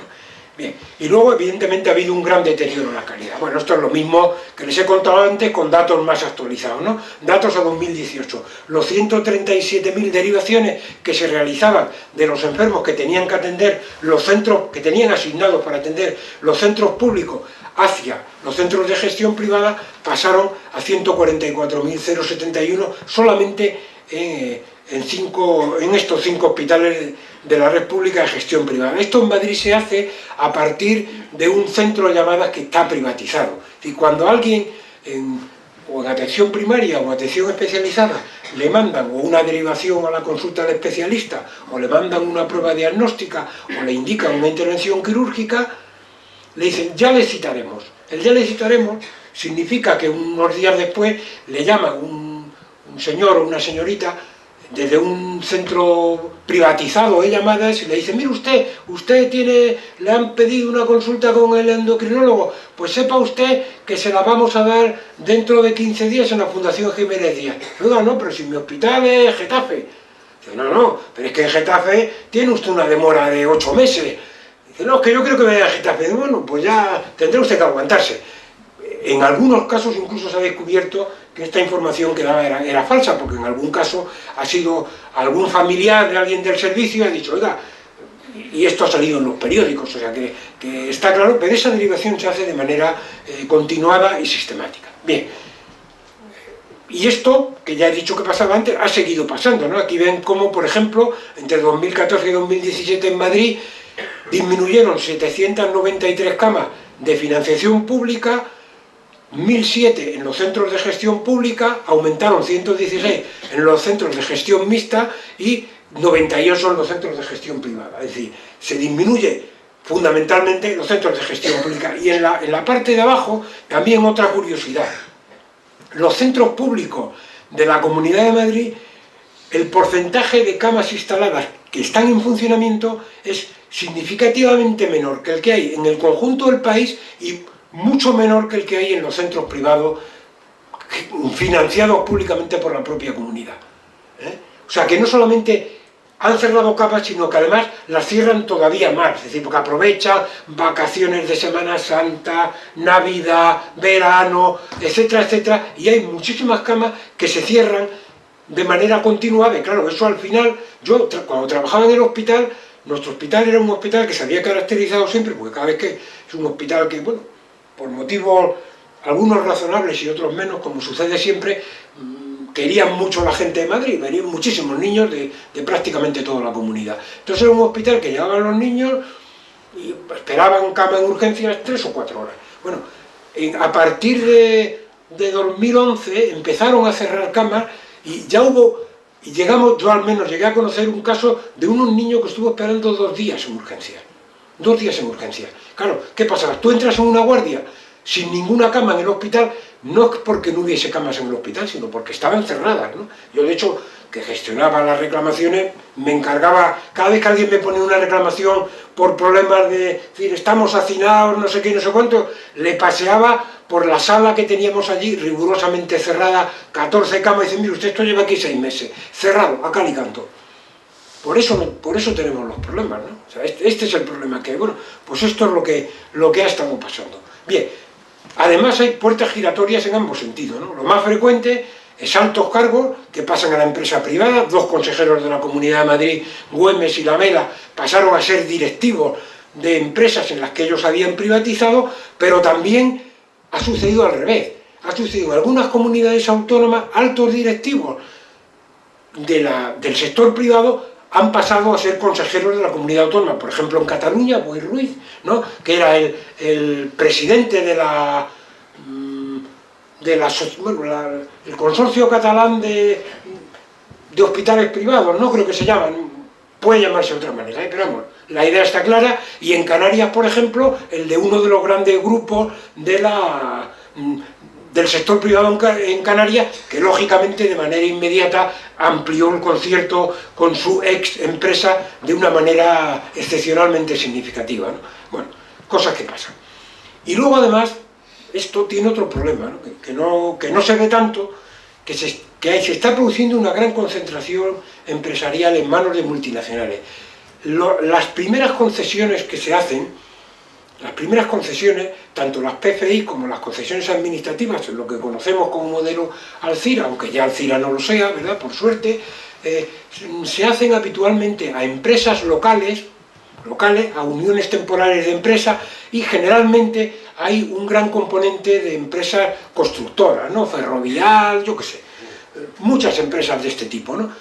Bien, y luego evidentemente ha habido un gran deterioro en la calidad. Bueno, esto es lo mismo que les he contado antes con datos más actualizados, ¿no? Datos a 2018. Los 137.000 derivaciones que se realizaban de los enfermos que tenían que atender los centros, que tenían asignados para atender los centros públicos hacia los centros de gestión privada, pasaron a 144.071 solamente en, en, cinco, en estos cinco hospitales de la red pública de gestión privada. Esto en Madrid se hace a partir de un centro de llamadas que está privatizado. Y cuando alguien en, o en atención primaria o atención especializada le mandan o una derivación a la consulta del especialista o le mandan una prueba diagnóstica o le indican una intervención quirúrgica, le dicen ya le citaremos. El ya le citaremos significa que unos días después le llama un, señor o una señorita desde un centro privatizado hay llamadas y le dicen, mire usted, usted tiene, le han pedido una consulta con el endocrinólogo, pues sepa usted que se la vamos a dar dentro de 15 días en la Fundación Jiménez Díaz. No, no, pero si mi hospital es Getafe. Dice, no, no, pero es que en Getafe tiene usted una demora de 8 meses. No, es que yo creo que vaya a Getafe. Bueno, pues ya tendrá usted que aguantarse. En algunos casos incluso se ha descubierto que esta información que daba era, falsa, porque en algún caso ha sido algún familiar de alguien del servicio y ha dicho, oiga, y esto ha salido en los periódicos, o sea que, está claro, pero esa derivación se hace de manera eh, continuada y sistemática. Bien, y esto, que ya he dicho que pasaba antes, ha seguido pasando, ¿no? Aquí ven cómo, por ejemplo, entre 2014 y 2017 en Madrid disminuyeron 793 camas de financiación pública 1007 en los centros de gestión pública, aumentaron 116 en los centros de gestión mixta y 98 en los centros de gestión privada. Es decir, se disminuye fundamentalmente los centros de gestión pública. Y en la, en la parte de abajo, también otra curiosidad. Los centros públicos de la Comunidad de Madrid, el porcentaje de camas instaladas que están en funcionamiento es significativamente menor que el que hay en el conjunto del país y mucho menor que el que hay en los centros privados financiados públicamente por la propia comunidad. ¿eh? O sea, que no solamente han cerrado capas, sino que además las cierran todavía más, es decir, porque aprovechan vacaciones de Semana Santa, Navidad, verano, etcétera, etcétera, y hay muchísimas camas que se cierran de manera continuada, y claro, eso al final, yo cuando trabajaba en el hospital, nuestro hospital era un hospital que se había caracterizado siempre, porque cada vez que es un hospital que, bueno, por motivos algunos razonables y otros menos, como sucede siempre, mm, querían mucho la gente de Madrid, venían muchísimos niños de, prácticamente toda la comunidad. Entonces era un hospital que llegaban los niños y esperaban cama en urgencias tres o cuatro horas. Bueno, a partir de 2011 empezaron a cerrar camas y ya hubo, y llegamos, yo al menos llegué a conocer un caso de unos niños que estuvo esperando dos días en urgencias dos días en urgencia. Claro, ¿qué pasaba? Tú entras en una guardia sin ninguna cama en el hospital, no es porque no hubiese camas en el hospital, sino porque estaban cerradas. ¿no? Yo, de hecho, que gestionaba las reclamaciones, me encargaba, cada vez que alguien me ponía una reclamación por problemas de, estamos hacinados, no sé qué, no sé cuánto, le paseaba por la sala que teníamos allí, rigurosamente cerrada, 14 camas, y dice, mire, usted esto lleva aquí seis meses, cerrado, acá y canto Por eso, por eso tenemos los problemas, ¿no? Este, este, es el problema que hay. Bueno, pues esto es lo que, lo que ha estado pasando. Bien, además hay puertas giratorias en ambos sentidos, ¿no? Lo más frecuente es altos cargos que pasan a la empresa privada, dos consejeros de la Comunidad de Madrid, Güemes y Lamela, pasaron a ser directivos de empresas en las que ellos habían privatizado, pero también ha sucedido al revés. Ha sucedido en algunas comunidades autónomas, altos directivos del sector privado han pasado a ser consejeros de la comunidad autónoma. Por ejemplo, en Cataluña, Boy Ruiz, ¿no? que era el, presidente de la, de la, bueno, el consorcio catalán de, hospitales privados, ¿no? creo que se llaman, puede llamarse de otra manera, ¿eh? pero vamos, la idea está clara, y en Canarias, por ejemplo, el de uno de los grandes grupos mm, del sector privado en Canarias, que lógicamente de manera inmediata amplió el concierto con su ex empresa de una manera excepcionalmente significativa. Bueno, cosas que pasan. Y luego además, esto tiene otro problema, Que, no, que no se ve tanto, que se, que está produciendo una gran concentración empresarial en manos de multinacionales. las primeras concesiones que se hacen, las primeras concesiones, tanto las PFI como las concesiones administrativas, lo que conocemos como modelo Alcira, aunque ya Alcira no lo sea, ¿verdad? Por suerte, eh, se hacen habitualmente a empresas locales, locales, a uniones temporales de empresas, y generalmente hay un gran componente de empresas constructoras, ¿no? Ferrovial, yo qué sé, muchas empresas de este tipo, ¿no?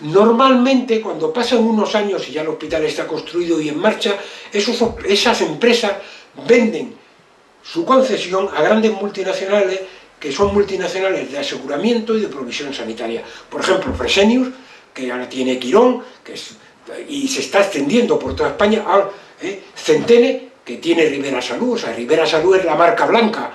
Normalmente, cuando pasan unos años y ya el hospital está construido y en marcha, esas empresas venden su concesión a grandes multinacionales que son multinacionales de aseguramiento y de provisión sanitaria. Por ejemplo, Fresenius, que ahora tiene Quirón, que y se está extendiendo por toda España, ¿eh? Centene, que tiene Rivera Salud, o sea, Rivera Salud es la marca blanca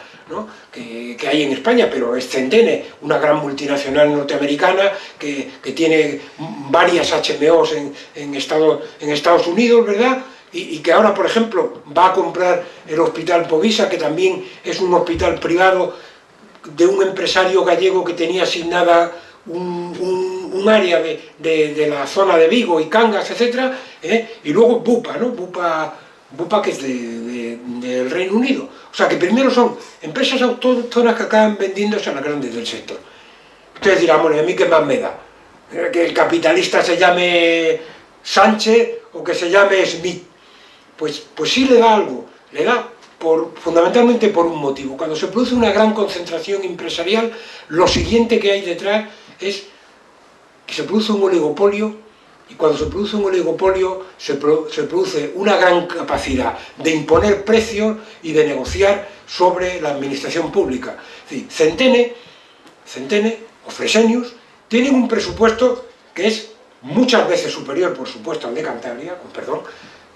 que, hay en España, pero es Centene, una gran multinacional norteamericana que, tiene varias HMOs en, en, en Estados Unidos, ¿verdad? Y, que ahora, por ejemplo, va a comprar el Hospital Povisa, que también es un hospital privado de un empresario gallego que tenía asignada un, área de, de, la zona de Vigo y Cangas, etc. ¿eh? Y luego Bupa, ¿no? Bupa, Bupa que es del Reino Unido. O sea que primero son empresas autóctonas que acaban vendiéndose a las grandes del sector. Ustedes dirán, bueno, ¿y a mí qué más me da? Eh, que el capitalista se llame Sánchez o que se llame Smith. Pues, pues sí le da algo, le da por, fundamentalmente por un motivo. Cuando se produce una gran concentración empresarial, lo siguiente que hay detrás es que se produce un oligopolio y cuando se produce un oligopolio se, produce una gran capacidad de imponer precios y de negociar sobre la administración pública. Centene, Centene o Fresenius tienen un presupuesto que es muchas veces superior, por supuesto, al de Cantabria, con perdón,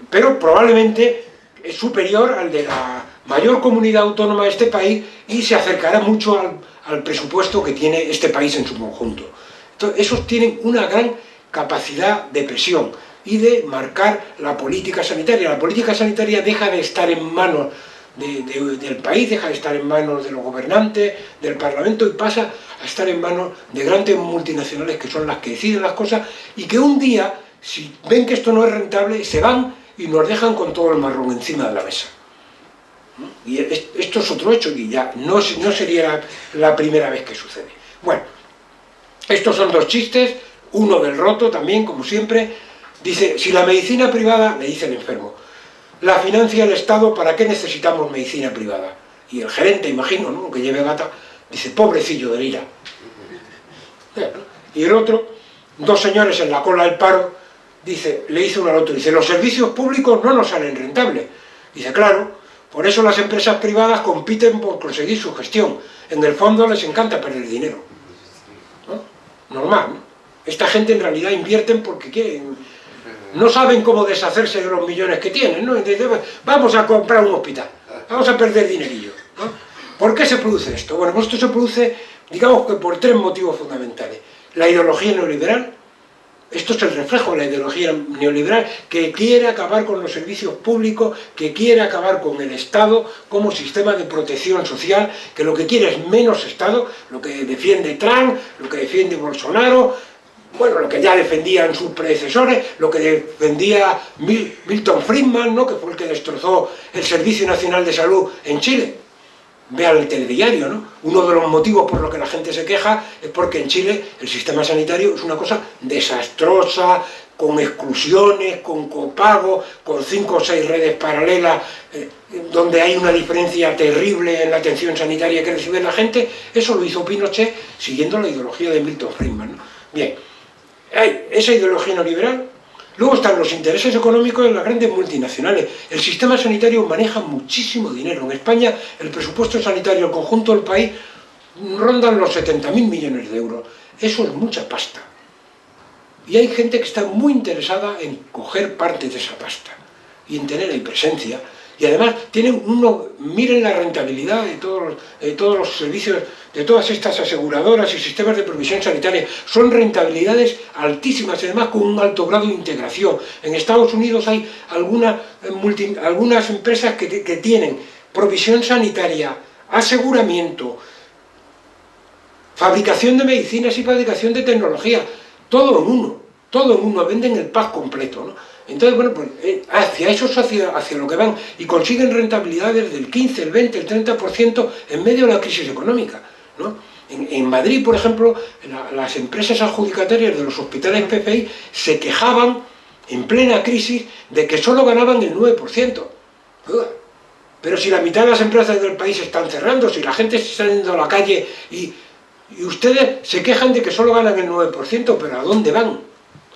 pero probablemente es superior al de la mayor comunidad autónoma de este país y se acercará mucho al, al presupuesto que tiene este país en su conjunto. Entonces, esos tienen una gran capacidad de presión y de marcar la política sanitaria. La política sanitaria deja de estar en manos del país, deja de estar en manos de los gobernantes, del Parlamento y pasa a estar en manos de grandes multinacionales que son las que deciden las cosas y que un día, si ven que esto no es rentable, se van y nos dejan con todo el marrón encima de la mesa. Y esto es otro hecho y ya no, no sería la primera vez que sucede. Bueno, estos son dos chistes, uno del roto también, como siempre, dice, si la medicina privada, le dice el enfermo, la financia el Estado, ¿para qué necesitamos medicina privada? Y el gerente, imagino, ¿no? que lleve gata, dice, pobrecillo de ira. Y el otro, dos señores en la cola del paro, dice, le dice uno al otro, dice, los servicios públicos no nos salen rentables. Dice, claro, por eso las empresas privadas compiten por conseguir su gestión. En el fondo les encanta perder dinero. Normal, ¿no? Esta gente en realidad invierten porque quieren, no saben cómo deshacerse de los millones que tienen, ¿no? Vamos a comprar un hospital, vamos a perder dinerillo, ¿no? ¿Por qué se produce esto? Bueno, pues esto se produce, digamos que por tres motivos fundamentales. La ideología neoliberal, esto es el reflejo de la ideología neoliberal, que quiere acabar con los servicios públicos, que quiere acabar con el Estado como sistema de protección social, que lo que quiere es menos Estado, lo que defiende Trump, lo que defiende Bolsonaro, bueno, lo que ya defendían sus predecesores, lo que defendía Milton Friedman, ¿no? que fue el que destrozó el Servicio Nacional de Salud en Chile. Vean el telediario, ¿no? Uno de los motivos por los que la gente se queja es porque en Chile el sistema sanitario es una cosa desastrosa, con exclusiones, con copago, con cinco o seis redes paralelas, eh, donde hay una diferencia terrible en la atención sanitaria que recibe la gente, eso lo hizo Pinochet siguiendo la ideología de Milton Friedman. Bien, hay esa ideología neoliberal, luego están los intereses económicos de las grandes multinacionales. El sistema sanitario maneja muchísimo dinero. En España el presupuesto sanitario, conjunto del país, rondan los 70.000 millones de euros. Eso es mucha pasta. Y hay gente que está muy interesada en coger parte de esa pasta y en tener ahí presencia y además tienen uno, miren la rentabilidad de todos, los, de todos los servicios, de todas estas aseguradoras y sistemas de provisión sanitaria, son rentabilidades altísimas, además con un alto grado de integración. En Estados Unidos hay alguna, multi, algunas empresas que, que tienen provisión sanitaria, aseguramiento, fabricación de medicinas y fabricación de tecnología, todo en uno, todo en uno, venden el pack completo, ¿no? Entonces, bueno, pues eh, hacia eso hacia, hacia lo que van y consiguen rentabilidades del 15, el 20, el 30% en medio de la crisis económica. ¿no? En, Madrid, por ejemplo, las empresas adjudicatarias de los hospitales PFI se quejaban en plena crisis de que solo ganaban el 9%. Pero si la mitad de las empresas del país están cerrando, si la gente está yendo a la calle y, y ustedes se quejan de que solo ganan el 9%, pero ¿a dónde van?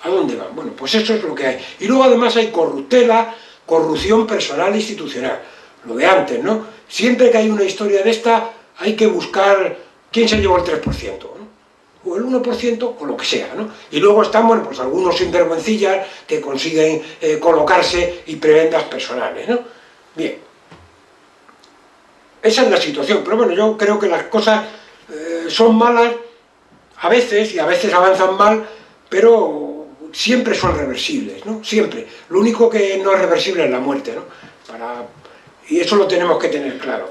¿A dónde van? Bueno, pues eso es lo que hay. Y luego además hay corruptela, corrupción personal e institucional. Lo de antes, ¿no? Siempre que hay una historia de esta, hay que buscar quién se llevó el 3%, ¿no? o el 1%, o lo que sea, ¿no? Y luego están, bueno, pues algunos sinvergüencillas que consiguen eh, colocarse y prebendas personales, ¿no? Bien. Esa es la situación, pero bueno, yo creo que las cosas eh, son malas a veces, y a veces avanzan mal, pero siempre son reversibles, ¿no? Siempre. Lo único que no es reversible es la muerte, ¿no? Y eso lo tenemos que tener claro.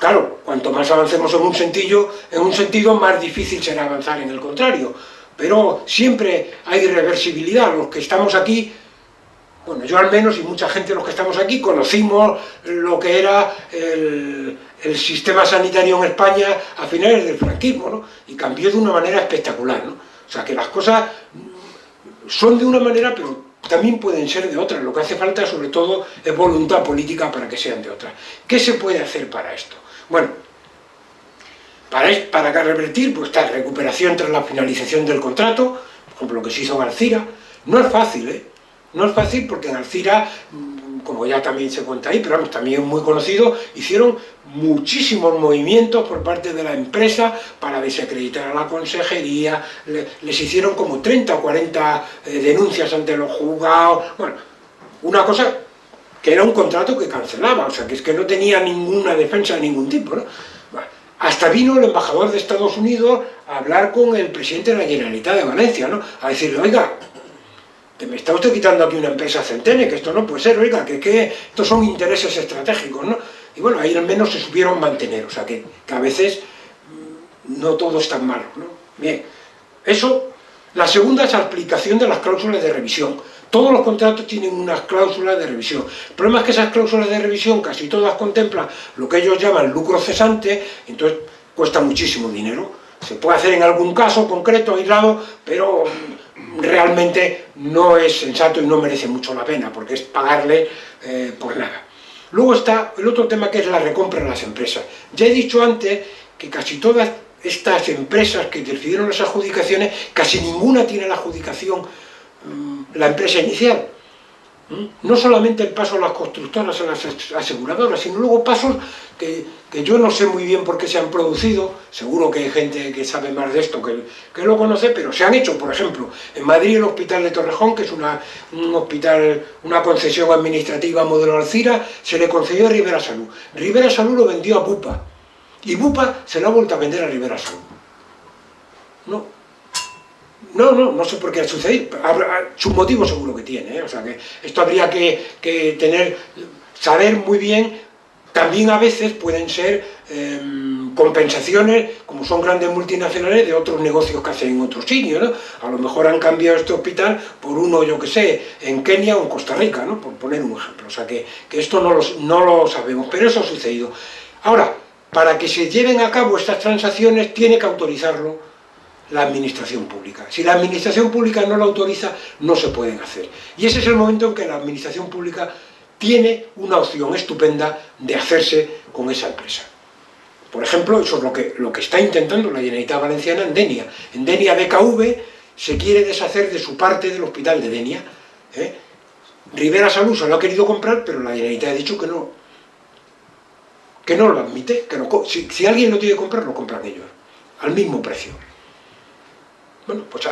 Claro, cuanto más avancemos en un sentido, en un sentido más difícil será avanzar en el contrario. Pero siempre hay reversibilidad. Los que estamos aquí, bueno, yo al menos y mucha gente los que estamos aquí, conocimos lo que era el, el sistema sanitario en España a finales del franquismo, ¿no? Y cambió de una manera espectacular, ¿no? O sea, que las cosas son de una manera, pero también pueden ser de otra. Lo que hace falta, sobre todo, es voluntad política para que sean de otra. ¿Qué se puede hacer para esto? Bueno, para, para revertir, pues está recuperación tras la finalización del contrato, por ejemplo, lo que se hizo en Alcira. No es fácil, ¿eh? No es fácil porque en Alcira como ya también se cuenta ahí, pero también es muy conocido, hicieron muchísimos movimientos por parte de la empresa para desacreditar a la consejería, les hicieron como 30 o 40 eh, denuncias ante los juzgados, bueno, una cosa que era un contrato que cancelaba, o sea, que es que no tenía ninguna defensa de ningún tipo, ¿no? hasta vino el embajador de Estados Unidos a hablar con el presidente de la Generalitat de Valencia, ¿no? A decirle, oiga, que me está usted quitando aquí una empresa centene, que esto no puede ser, oiga, que, que estos son intereses estratégicos, ¿no? Y bueno, ahí al menos se supieron mantener, o sea que, que a veces mm, no todo es tan malo, ¿no? Bien, eso, la segunda es la aplicación de las cláusulas de revisión. Todos los contratos tienen unas cláusulas de revisión. El problema es que esas cláusulas de revisión casi todas contemplan lo que ellos llaman lucro cesante, entonces cuesta muchísimo dinero. Se puede hacer en algún caso concreto, aislado, pero realmente no es sensato y no merece mucho la pena, porque es pagarle eh, por nada. Luego está el otro tema que es la recompra de las empresas. Ya he dicho antes que casi todas estas empresas que decidieron las adjudicaciones, casi ninguna tiene la adjudicación mm, la empresa inicial. No solamente el paso a las constructoras, a las aseguradoras, sino luego pasos que, yo no sé muy bien por qué se han producido, seguro que hay gente que sabe más de esto que, que lo conoce, pero se han hecho, por ejemplo, en Madrid el Hospital de Torrejón, que es una, un hospital, una concesión administrativa modelo Alcira, se le concedió a Rivera Salud. Rivera Salud lo vendió a Bupa, y Bupa se lo ha vuelto a vender a Rivera Salud. No, no, no, no sé por qué ha sucedido. Su motivo seguro que tiene, ¿eh? o sea que esto habría que, tener, saber muy bien, también a veces pueden ser em, compensaciones, como son grandes multinacionales, de otros negocios que hacen en otros sitios, ¿no? A lo mejor han cambiado este hospital por uno, yo que sé, en Kenia o en Costa Rica, ¿no? Por poner un ejemplo. O sea, que, que esto no no lo sabemos, pero eso ha sucedido. Ahora, para que se lleven a cabo estas transacciones, tiene que autorizarlo la administración pública. Si la administración pública no lo autoriza, no se pueden hacer. Y ese es el momento en que la administración pública tiene una opción estupenda de hacerse con esa empresa. Por ejemplo, eso es lo que, lo que está intentando la Generalitat Valenciana en Denia. En Denia BKV se quiere deshacer de su parte del hospital de Denia. ¿eh? Rivera Salud lo ha querido comprar, pero la Generalitat ha dicho que no, que no lo admite, que si, si, alguien lo tiene que comprar, lo compran ellos, al mismo precio. Bueno, pues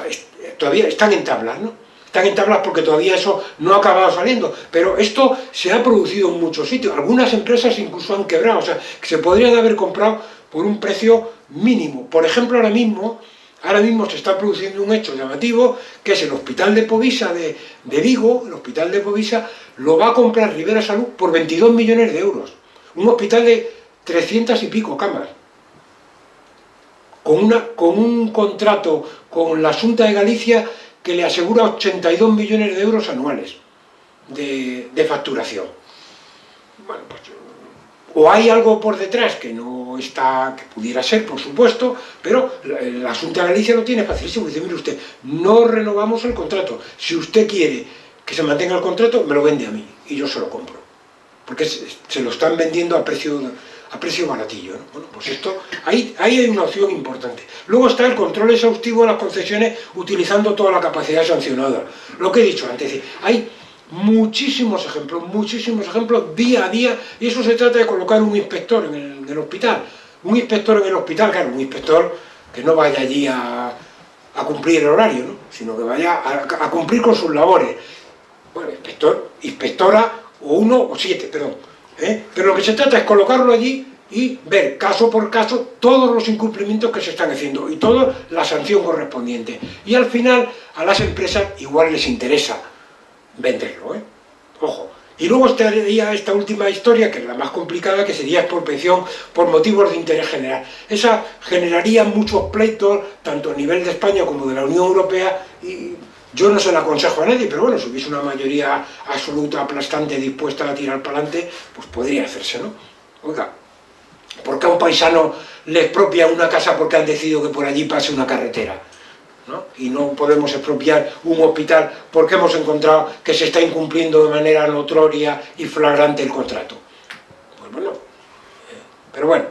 todavía están en tablas, ¿no? Están en tablas porque todavía eso no ha acabado saliendo, pero esto se ha producido en muchos sitios, algunas empresas incluso han quebrado, o sea, que se podrían haber comprado por un precio mínimo. Por ejemplo, ahora mismo, ahora mismo se está produciendo un hecho llamativo, que es el Hospital de Povisa de, de Vigo, el Hospital de Povisa, lo va a comprar Rivera Salud por 22 millones de euros. Un hospital de 300 y pico camas, con, un contrato con la Junta de Galicia que le asegura 82 millones de euros anuales de, facturación. Bueno, pues, o hay algo por detrás que no está, que pudiera ser, por supuesto, pero la, la Junta de Galicia lo tiene facilísimo. Dice, mire usted, no renovamos el contrato. Si usted quiere que se mantenga el contrato, me lo vende a mí y yo se lo compro. Porque se, se lo están vendiendo a precio a precio baratillo. ¿no? Bueno, pues esto, ahí, hay una opción importante. Luego está el control exhaustivo de las concesiones utilizando toda la capacidad sancionada. Lo que he dicho antes, hay muchísimos ejemplos, muchísimos ejemplos día a día, y eso se trata de colocar un inspector en el, hospital. Un inspector en el hospital, claro, un inspector que no vaya allí a, a cumplir el horario, ¿no? sino que vaya a, a cumplir con sus labores. Bueno, inspector, inspectora, o uno o siete, perdón ¿eh? Pero lo que se trata es colocarlo allí y ver caso por caso todos los incumplimientos que se están haciendo y toda la sanción correspondiente. Y al final a las empresas igual les interesa venderlo, ¿eh? Ojo. Y luego estaría esta última historia, que es la más complicada, que sería expropiación por motivos de interés general. Esa generaría muchos pleitos, tanto a nivel de España como de la Unión Europea, yo no se lo aconsejo a nadie, pero bueno, si hubiese una mayoría absoluta, aplastante, dispuesta a tirar para adelante, pues podría hacerse, ¿no? Oiga, ¿por qué a un paisano le expropia una casa porque han decidido que por allí pase una carretera? ¿no? Y no podemos expropiar un hospital porque hemos encontrado que se está incumpliendo de manera notoria y flagrante el contrato. Pues bueno, eh, pero bueno,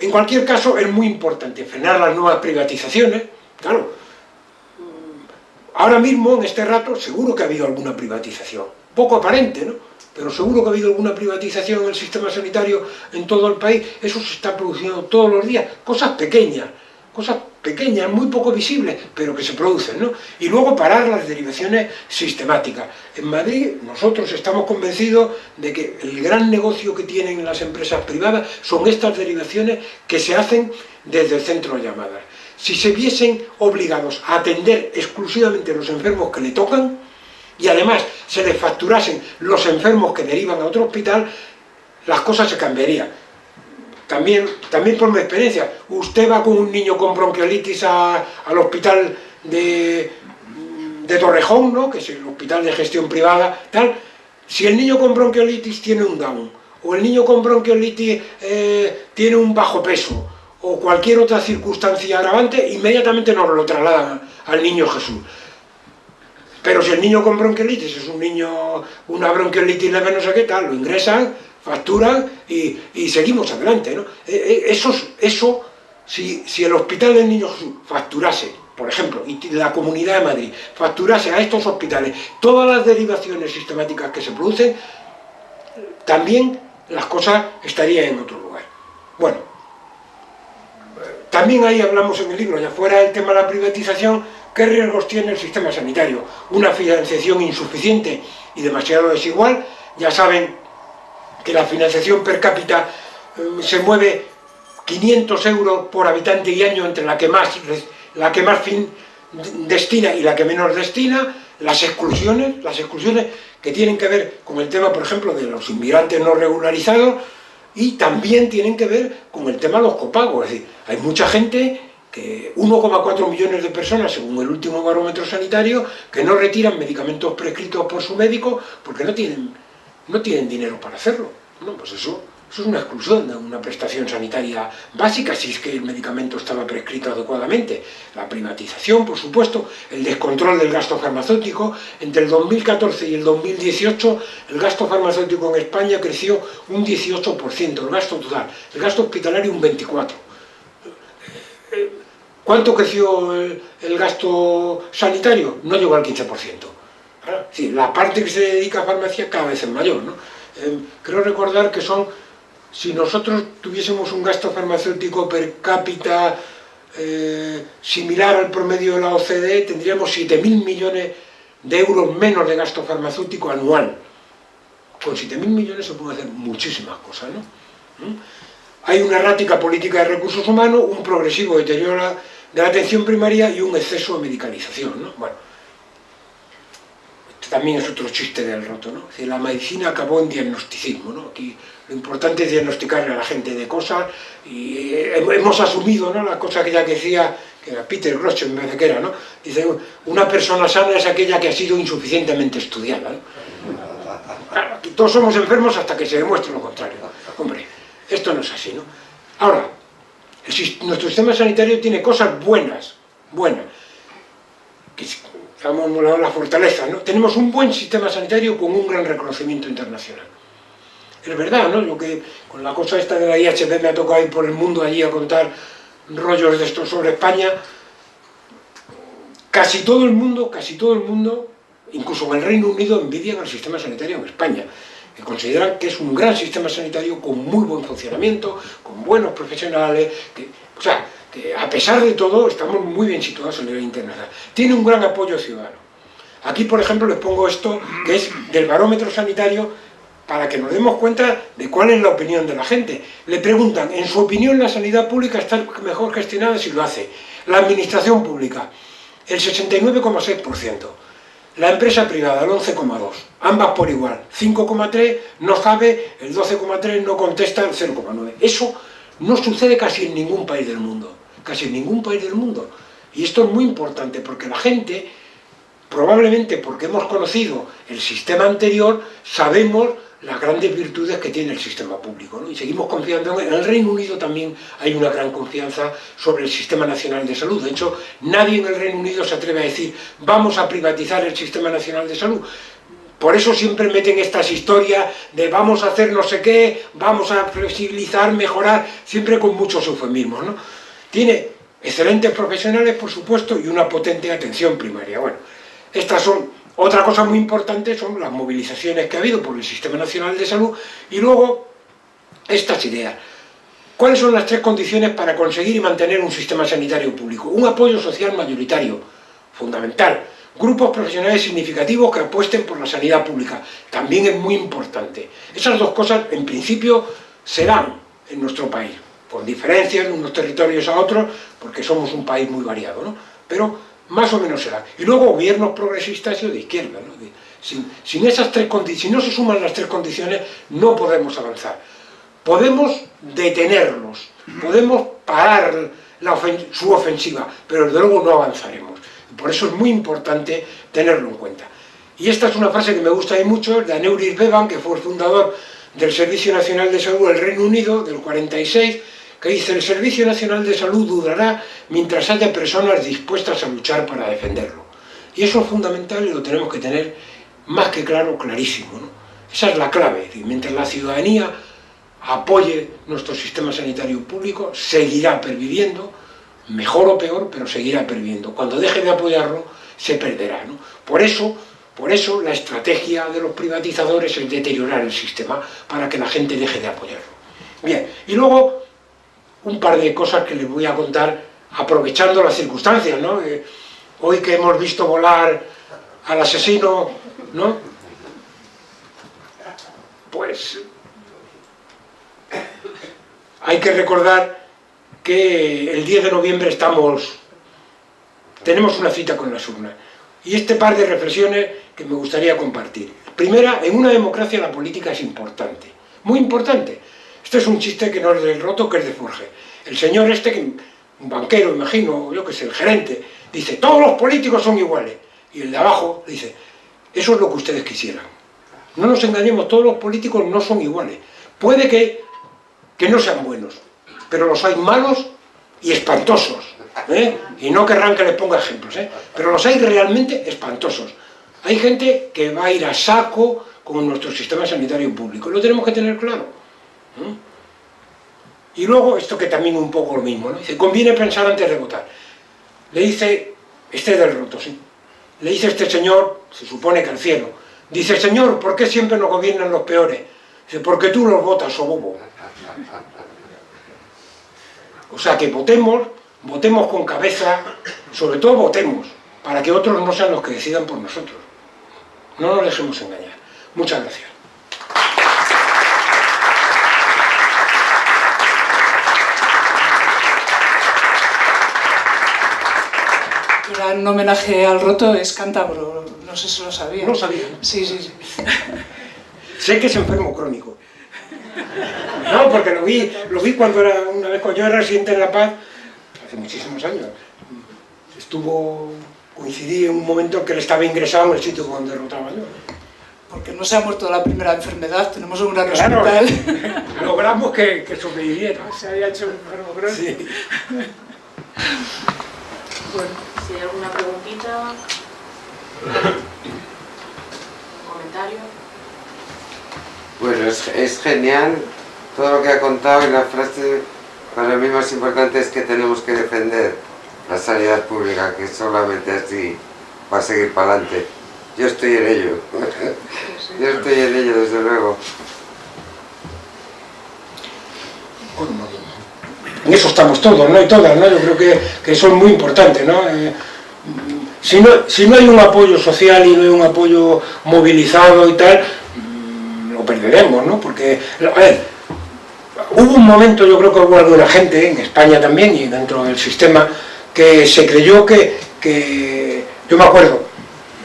en cualquier caso es muy importante frenar las nuevas privatizaciones, claro, Ahora mismo, en este rato, seguro que ha habido alguna privatización. Poco aparente, ¿no? Pero seguro que ha habido alguna privatización en el sistema sanitario en todo el país. Eso se está produciendo todos los días. Cosas pequeñas, cosas pequeñas, muy poco visibles, pero que se producen, ¿no? Y luego parar las derivaciones sistemáticas. En Madrid nosotros estamos convencidos de que el gran negocio que tienen las empresas privadas son estas derivaciones que se hacen desde el centro de llamadas si se viesen obligados a atender exclusivamente los enfermos que le tocan y además se les facturasen los enfermos que derivan a otro hospital, las cosas se cambiarían. También, también por mi experiencia, usted va con un niño con bronquiolitis a, al hospital de, de Torrejón, ¿no? que es el hospital de gestión privada, tal, si el niño con bronquiolitis tiene un Down, o el niño con bronquiolitis eh, tiene un bajo peso, o cualquier otra circunstancia agravante, inmediatamente nos lo trasladan al niño Jesús. Pero si el niño con bronquiolitis es un niño, una bronquiolitis leve, no sé qué tal, lo ingresan, facturan y, y seguimos adelante. ¿no? E, e, eso, eso si, si el hospital del niño Jesús facturase, por ejemplo, y la Comunidad de Madrid facturase a estos hospitales todas las derivaciones sistemáticas que se producen, también las cosas estarían en otro lugar. Bueno, también ahí hablamos en el libro, ya fuera el tema de la privatización, qué riesgos tiene el sistema sanitario. Una financiación insuficiente y demasiado desigual, ya saben que la financiación per cápita eh, se mueve 500 euros por habitante y año entre la que más, la que más fin destina y la que menos destina, las exclusiones, las exclusiones que tienen que ver con el tema, por ejemplo, de los inmigrantes no regularizados, y también tienen que ver con el tema de los copagos, es decir, hay mucha gente que 1,4 millones de personas, según el último barómetro sanitario, que no retiran medicamentos prescritos por su médico porque no tienen, no tienen dinero para hacerlo. No, pues eso eso es una exclusión de una prestación sanitaria básica si es que el medicamento estaba prescrito adecuadamente. La privatización, por supuesto, el descontrol del gasto farmacéutico. Entre el 2014 y el 2018 el gasto farmacéutico en España creció un 18%, el gasto total. El gasto hospitalario un 24%. ¿Cuánto creció el, gasto sanitario? No llegó al 15%. Sí, la parte que se dedica a farmacia cada vez es mayor. ¿no? Eh, creo recordar que son si nosotros tuviésemos un gasto farmacéutico per cápita eh, similar al promedio de la OCDE, tendríamos 7.000 millones de euros menos de gasto farmacéutico anual. Con 7.000 millones se pueden hacer muchísimas cosas, ¿no? ¿Mm? Hay una errática política de recursos humanos, un progresivo deterioro de la atención primaria y un exceso de medicalización, ¿no? Bueno, también es otro chiste del roto, ¿no? la medicina acabó en diagnosticismo, ¿no? Aquí lo importante es diagnosticarle a la gente de cosas y eh, hemos asumido, ¿no? La cosa que ya decía, que era Peter Grosch vez de que era, ¿no? Dice, una persona sana es aquella que ha sido insuficientemente estudiada, ¿no? aquí todos somos enfermos hasta que se demuestre lo contrario. Hombre, esto no es así, ¿no? Ahora, nuestro sistema sanitario tiene cosas buenas, buenas, que llamamos la fortaleza, ¿no? Tenemos un buen sistema sanitario con un gran reconocimiento internacional. Es verdad, ¿no? Lo que con la cosa esta de la IHB me ha tocado ir por el mundo allí a contar rollos de estos sobre España. Casi todo el mundo, casi todo el mundo, incluso en el Reino Unido, envidian al sistema sanitario en España que consideran que es un gran sistema sanitario con muy buen funcionamiento, con buenos profesionales, que, o sea, que a pesar de todo estamos muy bien situados a nivel internacional. Tiene un gran apoyo ciudadano. Aquí, por ejemplo, les pongo esto, que es del barómetro sanitario, para que nos demos cuenta de cuál es la opinión de la gente. Le preguntan, en su opinión la sanidad pública está mejor gestionada si lo hace. La administración pública, el 69,6%. La empresa privada, el 11,2%. Ambas por igual. 5,3% no sabe, el 12,3% no contesta, el 0,9%. Eso no sucede casi en ningún país del mundo casi en ningún país del mundo. Y esto es muy importante porque la gente, probablemente porque hemos conocido el sistema anterior, sabemos las grandes virtudes que tiene el sistema público. Y seguimos confiando en, el Reino Unido también hay una gran confianza sobre el Sistema Nacional de Salud. De hecho, nadie en el Reino Unido se atreve a decir vamos a privatizar el Sistema Nacional de Salud. Por eso siempre meten estas historias de vamos a hacer no sé qué, vamos a flexibilizar, mejorar, siempre con muchos eufemismos. ¿no? Tiene excelentes profesionales, por supuesto, y una potente atención primaria. Bueno, estas son, otra cosa muy importante son las movilizaciones que ha habido por el Sistema Nacional de Salud y luego estas ideas. ¿Cuáles son las tres condiciones para conseguir y mantener un sistema sanitario público? Un apoyo social mayoritario, fundamental. Grupos profesionales significativos que apuesten por la sanidad pública, también es muy importante. Esas dos cosas, en principio, serán en nuestro país por diferencias de unos territorios a otros, porque somos un país muy variado, ¿no? Pero más o menos será. Y luego gobiernos progresistas y de izquierda, ¿no? Sin, esas tres si no se suman las tres condiciones, no podemos avanzar. Podemos detenerlos, podemos parar su ofensiva, pero desde luego no avanzaremos. Por eso es muy importante tenerlo en cuenta. Y esta es una frase que me gusta mucho, de Aneuris Bevan, que fue el fundador del Servicio Nacional de Salud del Reino Unido, del 46, que dice el Servicio Nacional de Salud durará mientras haya personas dispuestas a luchar para defenderlo. Y eso es fundamental y lo tenemos que tener más que claro, clarísimo. Esa es la clave. Mientras la ciudadanía apoye nuestro sistema sanitario público, seguirá perviviendo, mejor o peor, pero seguirá perviviendo. Cuando deje de apoyarlo, se perderá. Por, eso, por eso la estrategia de los privatizadores es deteriorar el sistema para que la gente deje de apoyarlo. Bien, y luego un par de cosas que les voy a contar aprovechando las circunstancias, ¿no? Eh, hoy que hemos visto volar al asesino, ¿no? Pues hay que recordar que el 10 de noviembre estamos, tenemos una cita con las urnas. Y este par de reflexiones que me gustaría compartir. Primera, en una democracia la política es importante, muy importante. Este es un chiste que no es del roto, que es de Forge. El señor este, que, un banquero, imagino, yo que sé, el gerente, dice, todos los políticos son iguales. Y el de abajo dice, eso es lo que ustedes quisieran. No nos engañemos, todos los políticos no son iguales. Puede que, que no sean buenos, pero los hay malos y espantosos. ¿eh? Y no querrán que les ponga ejemplos, ¿eh? pero los hay realmente espantosos. Hay gente que va a ir a saco con nuestro sistema sanitario público. Lo tenemos que tener claro. Y luego, esto que también un poco lo mismo, ¿no? Dice, conviene pensar antes de votar. Le dice, este del roto, sí. Le dice este señor, se supone que al cielo, dice, señor, ¿por qué siempre nos gobiernan los peores? Dice, porque tú los votas, o bobo. O sea, que votemos, votemos con cabeza, sobre todo votemos, para que otros no sean los que decidan por nosotros. No nos dejemos engañar. Muchas gracias. Era un homenaje al roto, es cántabro, no sé si lo sabía. No sabía. Sí, sí, sí. Sé que es enfermo crónico. No, porque lo vi, lo vi cuando era, una vez cuando yo era residente en La Paz, hace muchísimos años. Estuvo, coincidí en un momento en que él estaba ingresado en el sitio donde derrotaba yo. Porque no se ha muerto de la primera enfermedad, tenemos un gran Claro, hospital. logramos que, que sobreviviera. Se había hecho enfermo crónico. Sí. Bueno, Si hay alguna preguntita, comentario. Bueno, es, es genial todo lo que ha contado y la frase para mí más importante es que tenemos que defender la sanidad pública, que solamente así va a seguir para adelante. Yo estoy en ello. Yo estoy en ello, desde luego. En eso estamos todos, ¿no? Y todas, ¿no? Yo creo que, que eso es muy importante, ¿no? Eh, si ¿no? Si no hay un apoyo social y no hay un apoyo movilizado y tal, mm, lo perderemos, ¿no? Porque, a ver, hubo un momento, yo creo que hubo alguna gente, en España también y dentro del sistema, que se creyó que, que yo me acuerdo,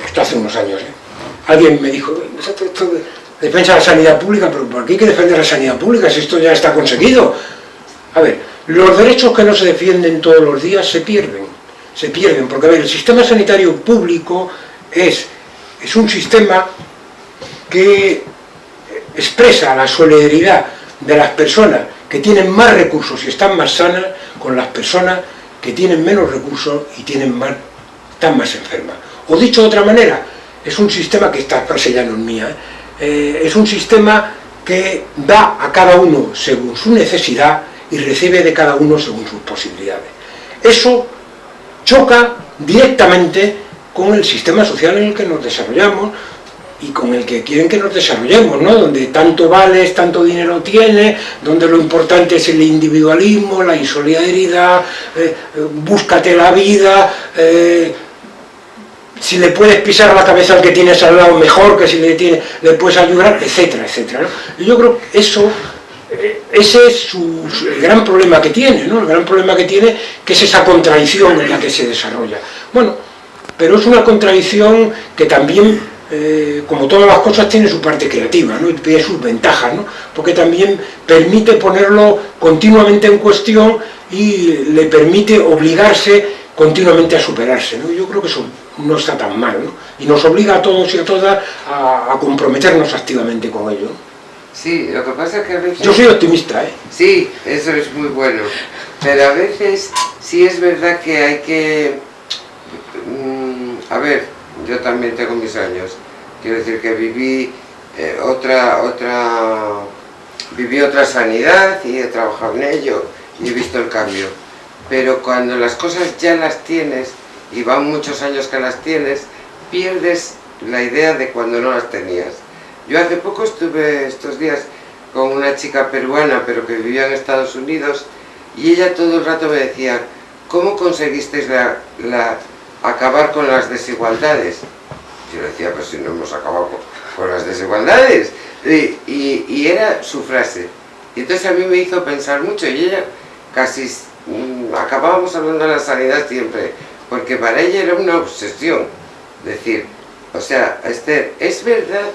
esto hace unos años, ¿eh? alguien me dijo, esto, esto de defensa de la sanidad pública, pero ¿por qué hay que defender la sanidad pública si esto ya está conseguido? A ver, los derechos que no se defienden todos los días se pierden, se pierden, porque a ver, el sistema sanitario público es, es un sistema que expresa la solidaridad de las personas que tienen más recursos y están más sanas con las personas que tienen menos recursos y tienen más, están más enfermas. O dicho de otra manera, es un sistema que esta frase ya no es mía. Eh, es un sistema que da a cada uno según su necesidad y recibe de cada uno según sus posibilidades. Eso choca directamente con el sistema social en el que nos desarrollamos y con el que quieren que nos desarrollemos, ¿no? donde tanto vales, tanto dinero tienes, donde lo importante es el individualismo, la insolidaridad, eh, búscate la vida, eh, si le puedes pisar la cabeza al que tienes al lado mejor que si le, tiene, le puedes ayudar, etcétera, etcétera. yo creo que eso, ese es su, el gran problema que tiene, ¿no? el gran problema que tiene, que es esa contradicción en la que se desarrolla. Bueno, pero es una contradicción que también, eh, como todas las cosas, tiene su parte creativa, ¿no? y tiene sus ventajas, ¿no? porque también permite ponerlo continuamente en cuestión y le permite obligarse continuamente a superarse. ¿no? Yo creo que eso no está tan mal, ¿no? y nos obliga a todos y a todas a comprometernos activamente con ello. Sí, lo que pasa es que a veces... Yo soy optimista, ¿eh? Sí, eso es muy bueno. Pero a veces sí es verdad que hay que... mm, a ver, yo también tengo mis años. Quiero decir que viví eh, otra, otra... Viví otra sanidad y he trabajado en ello y he visto el cambio. Pero cuando las cosas ya las tienes y van muchos años que las tienes, pierdes la idea de cuando no las tenías. Yo hace poco estuve estos días con una chica peruana, pero que vivía en Estados Unidos, y ella todo el rato me decía, ¿cómo conseguisteis la, la- acabar con las desigualdades? Yo le decía, pues si no hemos acabado con, las desigualdades. Y era su frase. Y entonces a mí me hizo pensar mucho, y ella casi mm, acabábamos hablando de la sanidad siempre, porque para ella era una obsesión. Decir, o sea, Esther, es verdad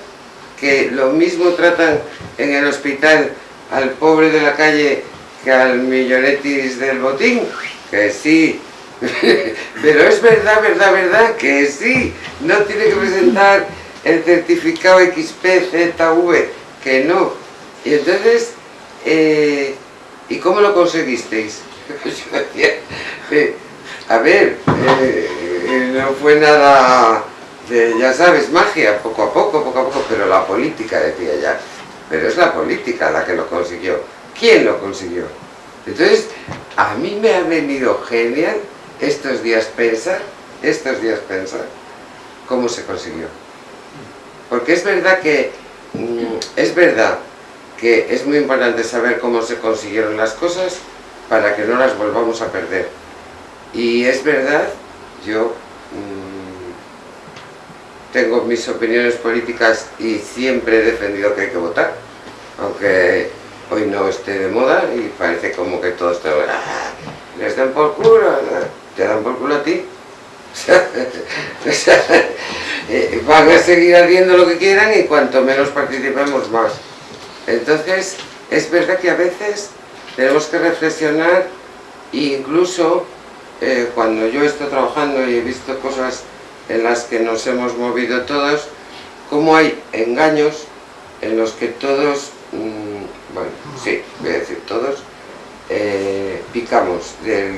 que lo mismo tratan en el hospital al pobre de la calle que al millonetis del botín? Que sí. Pero es verdad, verdad, verdad, que sí. No tiene que presentar el certificado XPZV, que no. Y entonces, eh, ¿y cómo lo conseguisteis? Eh, a ver, eh, no fue nada de, ya sabes, magia, poco a poco, poco a poco, pero la política, decía ya. Pero es la política la que lo consiguió. ¿Quién lo consiguió? Entonces, a mí me ha venido genial estos días pensar, estos días pensar, cómo se consiguió. Porque es verdad que, mm, es verdad que es muy importante saber cómo se consiguieron las cosas para que no las volvamos a perder. Y es verdad, yo mm, tengo mis opiniones políticas y siempre he defendido que hay que votar, aunque hoy no esté de moda y parece como que todos te ah, les dan por culo, te dan por culo a ti. Eh, van a seguir haciendo lo que quieran y cuanto menos participemos más. Entonces, es verdad que a veces tenemos que reflexionar e incluso eh, cuando yo estoy trabajando y he visto cosas en las que nos hemos movido todos, cómo hay engaños en los que todos, mm, bueno, sí, voy a decir todos, eh, picamos del...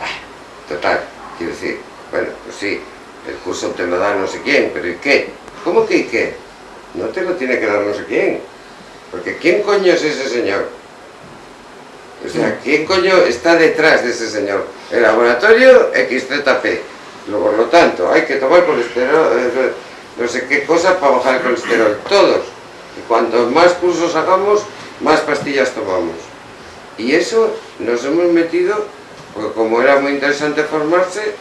Ah, total, quiero decir, bueno, pues sí, el curso te lo da no sé quién, pero ¿y qué? ¿Cómo que y qué? No te lo tiene que dar no sé quién, porque ¿quién coño es ese señor? O sea, ¿quién coño está detrás de ese señor? El laboratorio XZP. Por lo tanto, hay que tomar colesterol, eh, no sé qué cosa para bajar el colesterol. Todos. Y cuanto más cursos hagamos, más pastillas tomamos. Y eso nos hemos metido, porque como era muy interesante formarse,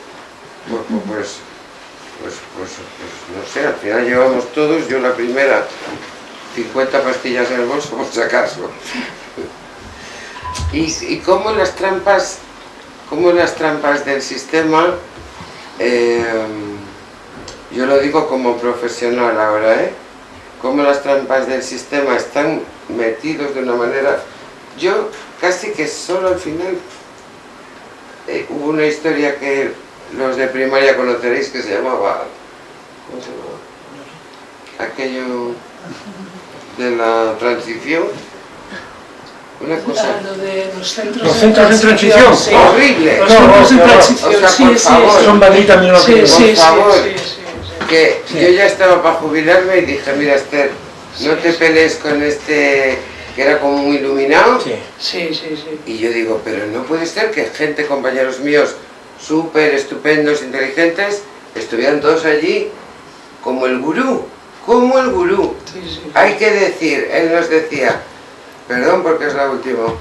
pues, pues, pues, pues, no sé, al final llevamos todos, yo la primera, 50 pastillas en el bolso por si. Y, y cómo las trampas, cómo las trampas del sistema, eh, yo lo digo como profesional ahora, ¿eh? Cómo las trampas del sistema están metidos de una manera... Yo casi que solo al final eh, hubo una historia que los de primaria conoceréis que se llamaba... ¿Cómo se llamaba? Aquello de la transición una cosa... de los centros, los centros de transición. Sí. Horrible. Los centros de no, transición, o sea, sí, por sí, favor. sí. Son Madrid también lo Sí, que sí, por sí, favor. sí, sí, sí. que Sí. yo ya estaba para jubilarme y dije, mira Esther, no te pelees con este que era como muy iluminado. Sí. Sí, sí, sí. Y yo digo, pero no puede ser que gente, compañeros míos, súper estupendos, inteligentes, estuvieran todos allí como el gurú, como el gurú. sí, sí. Hay que decir, él nos decía, perdón porque es la última,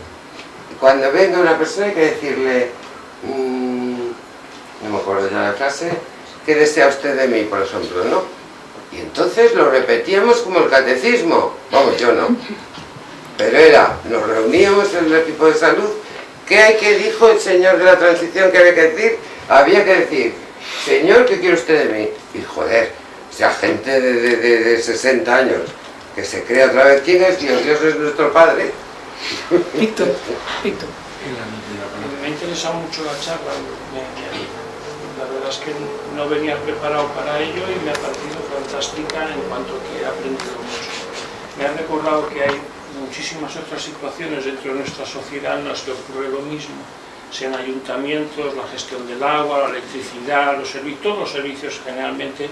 cuando venga una persona hay que decirle, mm, no me acuerdo ya la frase, ¿qué desea usted de mí, por ejemplo, no? Y entonces lo repetíamos como el catecismo, vamos, yo no. Pero era, nos reuníamos en el equipo de salud, ¿qué hay que dijo el señor de la transición que había que decir? Había que decir, señor, ¿qué quiere usted de mí? Y joder, o sea, gente de, de, de, de 60 años, que se crea otra vez, ¿quién es Dios? Dios es nuestro Padre. Víctor, Víctor. Me interesa mucho la charla, la verdad es que no venía preparado para ello y me ha parecido fantástica en cuanto que he aprendido mucho. Me ha recordado que hay muchísimas otras situaciones dentro de nuestra sociedad en las que ocurre lo mismo, sean ayuntamientos, la gestión del agua, la electricidad, los servicios, todos los servicios generalmente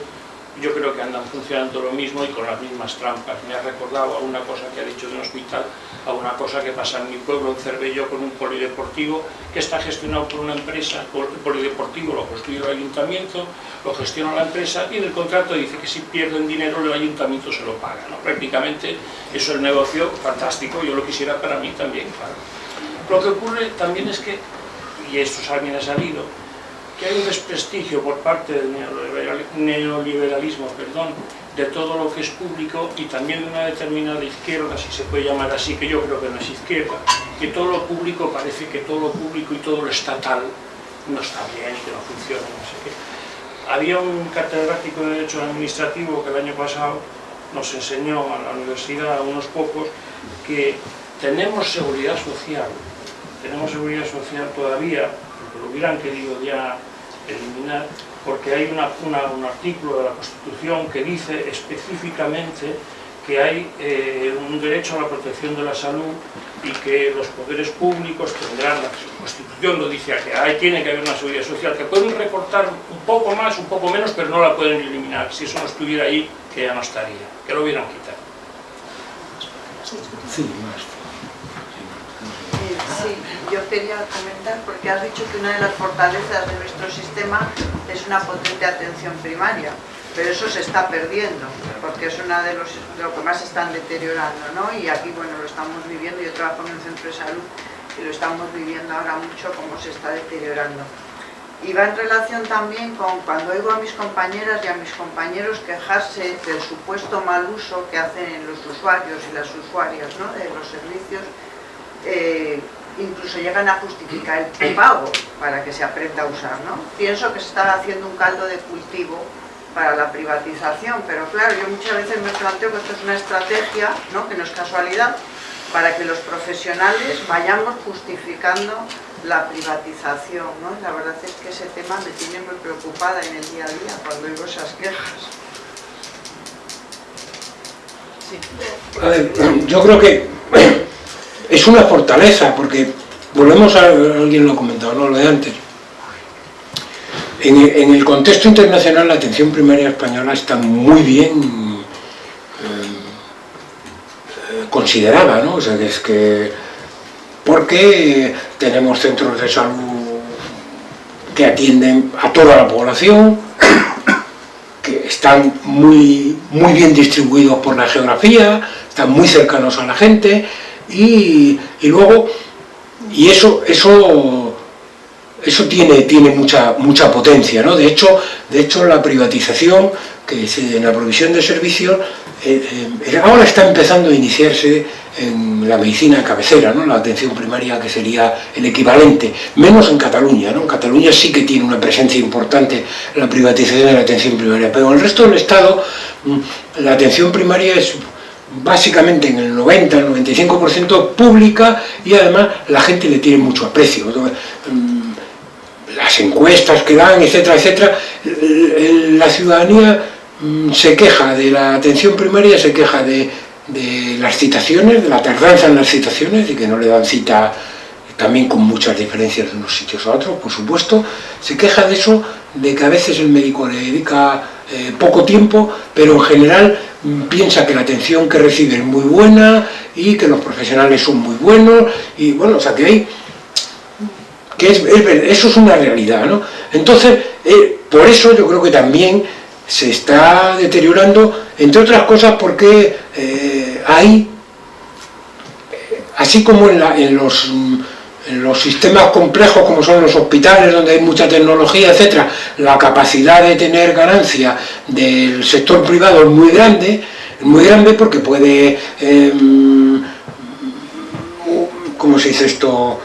yo creo que andan funcionando lo mismo y con las mismas trampas. Me ha recordado a una cosa que ha dicho de un hospital, a una cosa que pasa en mi pueblo, en Cervello, con un polideportivo que está gestionado por una empresa, el polideportivo lo construye el ayuntamiento, lo gestiona la empresa y en el contrato dice que si pierden dinero el ayuntamiento se lo paga. ¿no? Prácticamente eso es el negocio fantástico, yo lo quisiera para mí también, claro. Lo que ocurre también es que, y esto también ha salido, que hay un desprestigio por parte del neoliberal- neoliberalismo perdón, de todo lo que es público y también de una determinada izquierda, si se puede llamar así, que yo creo que no es izquierda, que todo lo público parece que todo lo público y todo lo estatal no está bien que no funciona, no sé qué. Había un catedrático de Derecho Administrativo que el año pasado nos enseñó a la universidad, a unos pocos, que tenemos seguridad social, tenemos seguridad social todavía, lo hubieran querido ya eliminar, porque hay una, un artículo de la Constitución que dice específicamente que hay eh, un derecho a la protección de la salud y que los poderes públicos tendrán, la Constitución lo dice, que hay, tiene que haber una seguridad social, que pueden recortar un poco más, un poco menos, pero no la pueden eliminar. Si eso no estuviera ahí, que ya no estaría, que lo hubieran quitado. Sí, más. Yo quería comentar, porque has dicho que una de las fortalezas de nuestro sistema es una potente atención primaria, pero eso se está perdiendo, porque es una de, los, lo que más están deteriorando, ¿no? Y aquí, bueno, lo estamos viviendo, yo trabajo en un centro de salud y lo estamos viviendo ahora mucho cómo se está deteriorando. Y va en relación también con cuando oigo a mis compañeras y a mis compañeros quejarse del supuesto mal uso que hacen los usuarios y las usuarias ¿no? de los servicios, eh, incluso llegan a justificar el pago para que se aprenda a usar. ¿no? Pienso que se está haciendo un caldo de cultivo para la privatización, pero claro, yo muchas veces me planteo que esto es una estrategia, ¿no? que no es casualidad, para que los profesionales vayamos justificando la privatización. ¿no? La verdad es que ese tema me tiene muy preocupada en el día a día cuando oigo esas quejas. A ver, yo creo que es una fortaleza, porque volvemos a, alguien lo ha comentado, ¿no? lo de antes. En, el contexto internacional la atención primaria española está muy bien eh, considerada, ¿no? O sea, que es que porque tenemos centros de salud que atienden a toda la población, que están muy, muy bien distribuidos por la geografía, están muy cercanos a la gente, y, luego, y eso, eso, eso tiene, tiene mucha, mucha potencia, ¿no? De hecho, de hecho la privatización, que en la provisión de servicios, eh, eh, ahora está empezando a iniciarse en la medicina cabecera, ¿no? la atención primaria que sería el equivalente, menos en Cataluña, ¿no? en Cataluña sí que tiene una presencia importante la privatización de la atención primaria, pero en el resto del Estado mm, la atención primaria es básicamente en el 90, el 95% pública y además la gente le tiene mucho aprecio. Mm, las encuestas que dan, etcétera, etcétera, la ciudadanía mm, se queja de la atención primaria, se queja de, las citaciones, de la tardanza en las citaciones y que no le dan cita también con muchas diferencias de unos sitios a otros, por supuesto, se queja de eso, de que a veces el médico le dedica eh, poco tiempo, pero en general piensa que la atención que recibe es muy buena y que los profesionales son muy buenos y bueno, o sea que hay que es, eso es una realidad, ¿no? Entonces, eh, por eso yo creo que también se está deteriorando, entre otras cosas porque eh, hay, así como en, los, en los sistemas complejos como son los hospitales, donde hay mucha tecnología, etcétera, la capacidad de tener ganancia del sector privado es muy grande, muy grande porque puede, em, ¿cómo se dice esto?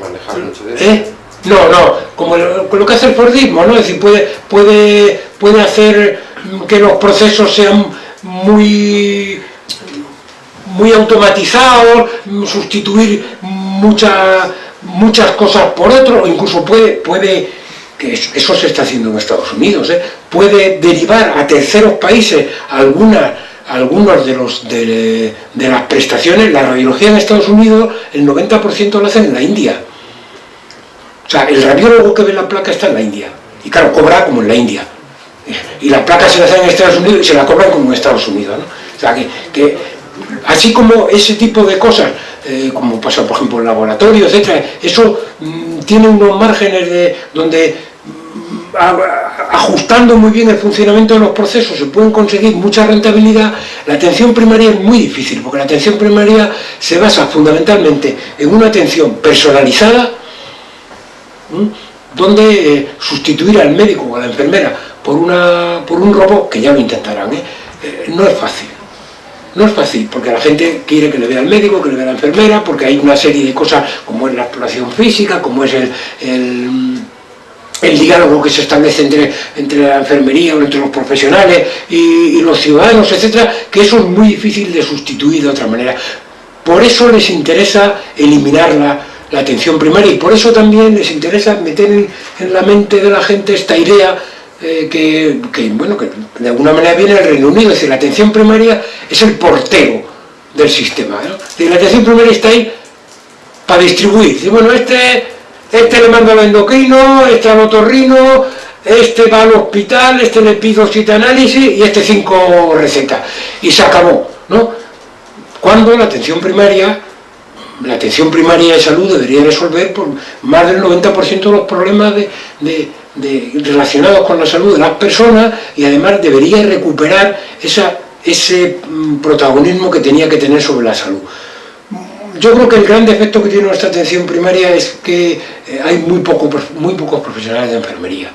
Manejar mucho de ¿Eh? No, no, como lo, que hace el Fordismo, ¿no? Es decir, puede, puede, puede hacer que los procesos sean muy muy automatizados, sustituir muchas muchas cosas por otro, o incluso puede, puede que eso, se está haciendo en Estados Unidos, ¿eh? puede derivar a terceros países algunas algunos de, los, de, las prestaciones, la radiología en Estados Unidos, el 90% lo hacen en la India. O sea, el radiólogo que ve la placa está en la India. Y claro, cobra como en la India. Y la placa se la hacen en Estados Unidos y se la cobran como en Estados Unidos. ¿no? O sea, que así como ese tipo de cosas, eh, como pasa por ejemplo en laboratorio, etcétera, eso mm, tiene unos márgenes de donde mm, ajustando muy bien el funcionamiento de los procesos se pueden conseguir mucha rentabilidad, la atención primaria es muy difícil, porque la atención primaria se basa fundamentalmente en una atención personalizada, donde eh, sustituir al médico o a la enfermera por, una, por un robot, que ya lo intentarán, ¿eh? no es fácil. No es fácil, porque la gente quiere que le vea al médico, que le vea la enfermera, porque hay una serie de cosas como es la exploración física, como es el, el diálogo que se establece entre, entre la enfermería o entre los profesionales y, los ciudadanos, etcétera, que eso es muy difícil de sustituir de otra manera. Por eso les interesa eliminar la, la atención primaria y por eso también les interesa meter en, en la mente de la gente esta idea que, bueno, que de alguna manera viene del Reino Unido, es decir, la atención primaria es el portero del sistema. ¿no? La atención primaria está ahí para distribuir. Bueno, este, este le mando al endocrino, este al otorrino, este va al hospital, este le pido cita análisis y este cinco recetas. Y se acabó, ¿no? Cuando la atención primaria, la atención primaria de salud debería resolver por más del 90% de los problemas de, relacionados con la salud de las personas y además debería recuperar ese mm, protagonismo que tenía que tener sobre la salud yo creo que el gran defecto que tiene nuestra atención primaria es que eh, hay muy, muy pocos profesionales de enfermería.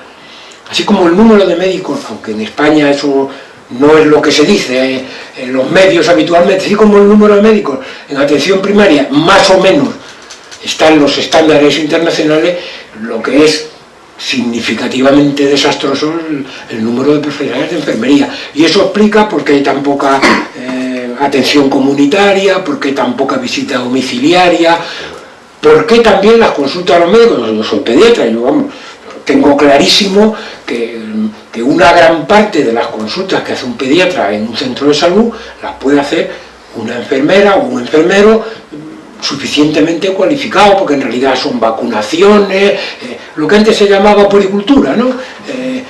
Así como el número de médicos, aunque en España eso no es lo que se dice eh, en los medios habitualmente, así como el número de médicos en atención primaria más o menos está en los estándares internacionales, lo que es significativamente desastroso el, número de profesionales de enfermería. Y eso explica por qué hay tan poca eh, atención comunitaria, por qué tan poca visita domiciliaria, por qué también las consultas a los médicos, yo soy pediatra, yo tengo clarísimo que, que una gran parte de las consultas que hace un pediatra en un centro de salud las puede hacer una enfermera o un enfermero suficientemente cualificado, porque en realidad son vacunaciones, eh, lo que antes se llamaba poricultura, ¿no? Eh,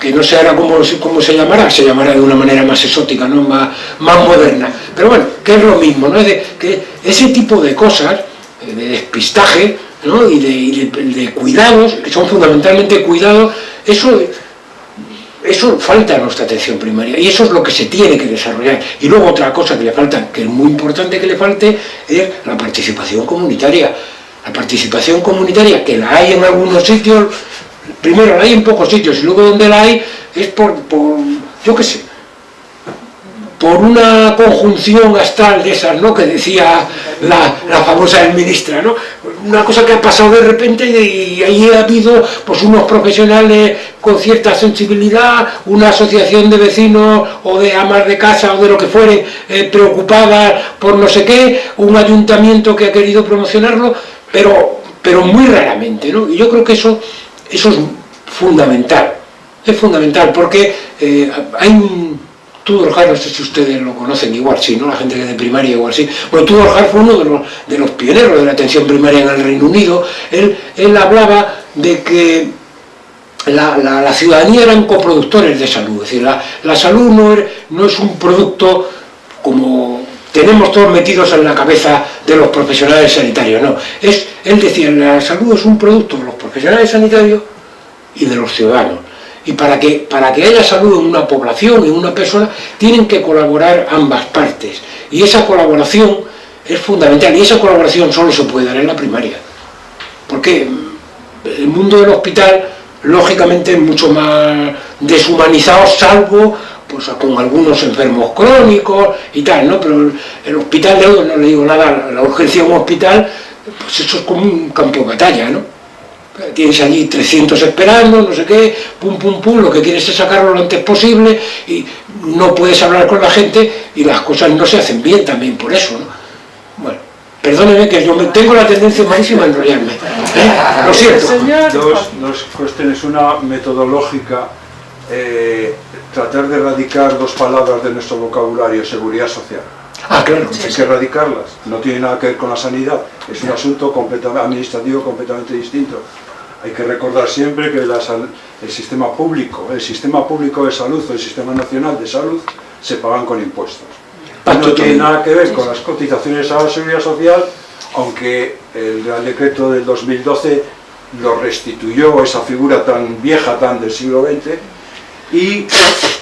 que no sé ahora cómo, cómo, se llamará, se llamará de una manera más exótica, ¿no? más, más moderna. Pero bueno, que es lo mismo, ¿no? De, que ese tipo de cosas, eh, de despistaje, ¿no? y, de, y de, de cuidados, que son fundamentalmente cuidados, eso eso falta a nuestra atención primaria y eso es lo que se tiene que desarrollar. Y luego otra cosa que le falta, que es muy importante que le falte, es la participación comunitaria. La participación comunitaria, que la hay en algunos sitios, primero la hay en pocos sitios y luego donde la hay es por, por yo qué sé, por una conjunción astral de esas, ¿no? que decía la, la famosa ministra, ¿no? una cosa que ha pasado de repente y ahí ha habido pues unos profesionales con cierta sensibilidad, una asociación de vecinos o de amas de casa o de lo que fuere eh, preocupadas por no sé qué, un ayuntamiento que ha querido promocionarlo, pero, pero muy raramente, ¿no? Y yo creo que eso, eso es fundamental, es fundamental porque eh, hay un Tudor Hart, no sé si ustedes lo conocen igual, sí, ¿no? La gente que de primaria igual sí. Bueno, Tudor Hart fue uno de los, de los pioneros de la atención primaria en el Reino Unido. Él, él hablaba de que la, la, ciudadanía eran coproductores de salud, es decir, la, la salud no es, no es un producto como tenemos todos metidos en la cabeza de los profesionales sanitarios, no. Es, él decía, la salud es un producto de los profesionales sanitarios y de los ciudadanos y para que, para que haya salud en una población, en una persona, tienen que colaborar ambas partes. Y esa colaboración es fundamental, y esa colaboración solo se puede dar en la primaria. Porque el mundo del hospital, lógicamente, es mucho más deshumanizado, salvo pues, con algunos enfermos crónicos y tal, ¿no? Pero el hospital de hoy, no le digo nada, la urgencia de un hospital, pues eso es como un campo de batalla, ¿no? Tienes allí 300 esperando, no sé qué, pum, pum, pum, lo que quieres es sacarlo lo antes posible y no puedes hablar con la gente y las cosas no se hacen bien también por eso, ¿no? Bueno, perdóneme que yo tengo la tendencia malísima a enrollarme, ¿eh? lo siento. Dos, dos cuestiones, una metodológica, eh, tratar de erradicar dos palabras de nuestro vocabulario, seguridad social. Ah, claro. Hay que erradicarlas, no tiene nada que ver con la sanidad, es un asunto completamente administrativo completamente distinto. Hay que recordar siempre que la, el sistema público, el sistema público de salud o el sistema nacional de salud se pagan con impuestos. No tiene nada que ver con las cotizaciones a la seguridad social, aunque el Real Decreto del 2012 lo restituyó, esa figura tan vieja, tan del siglo XX, y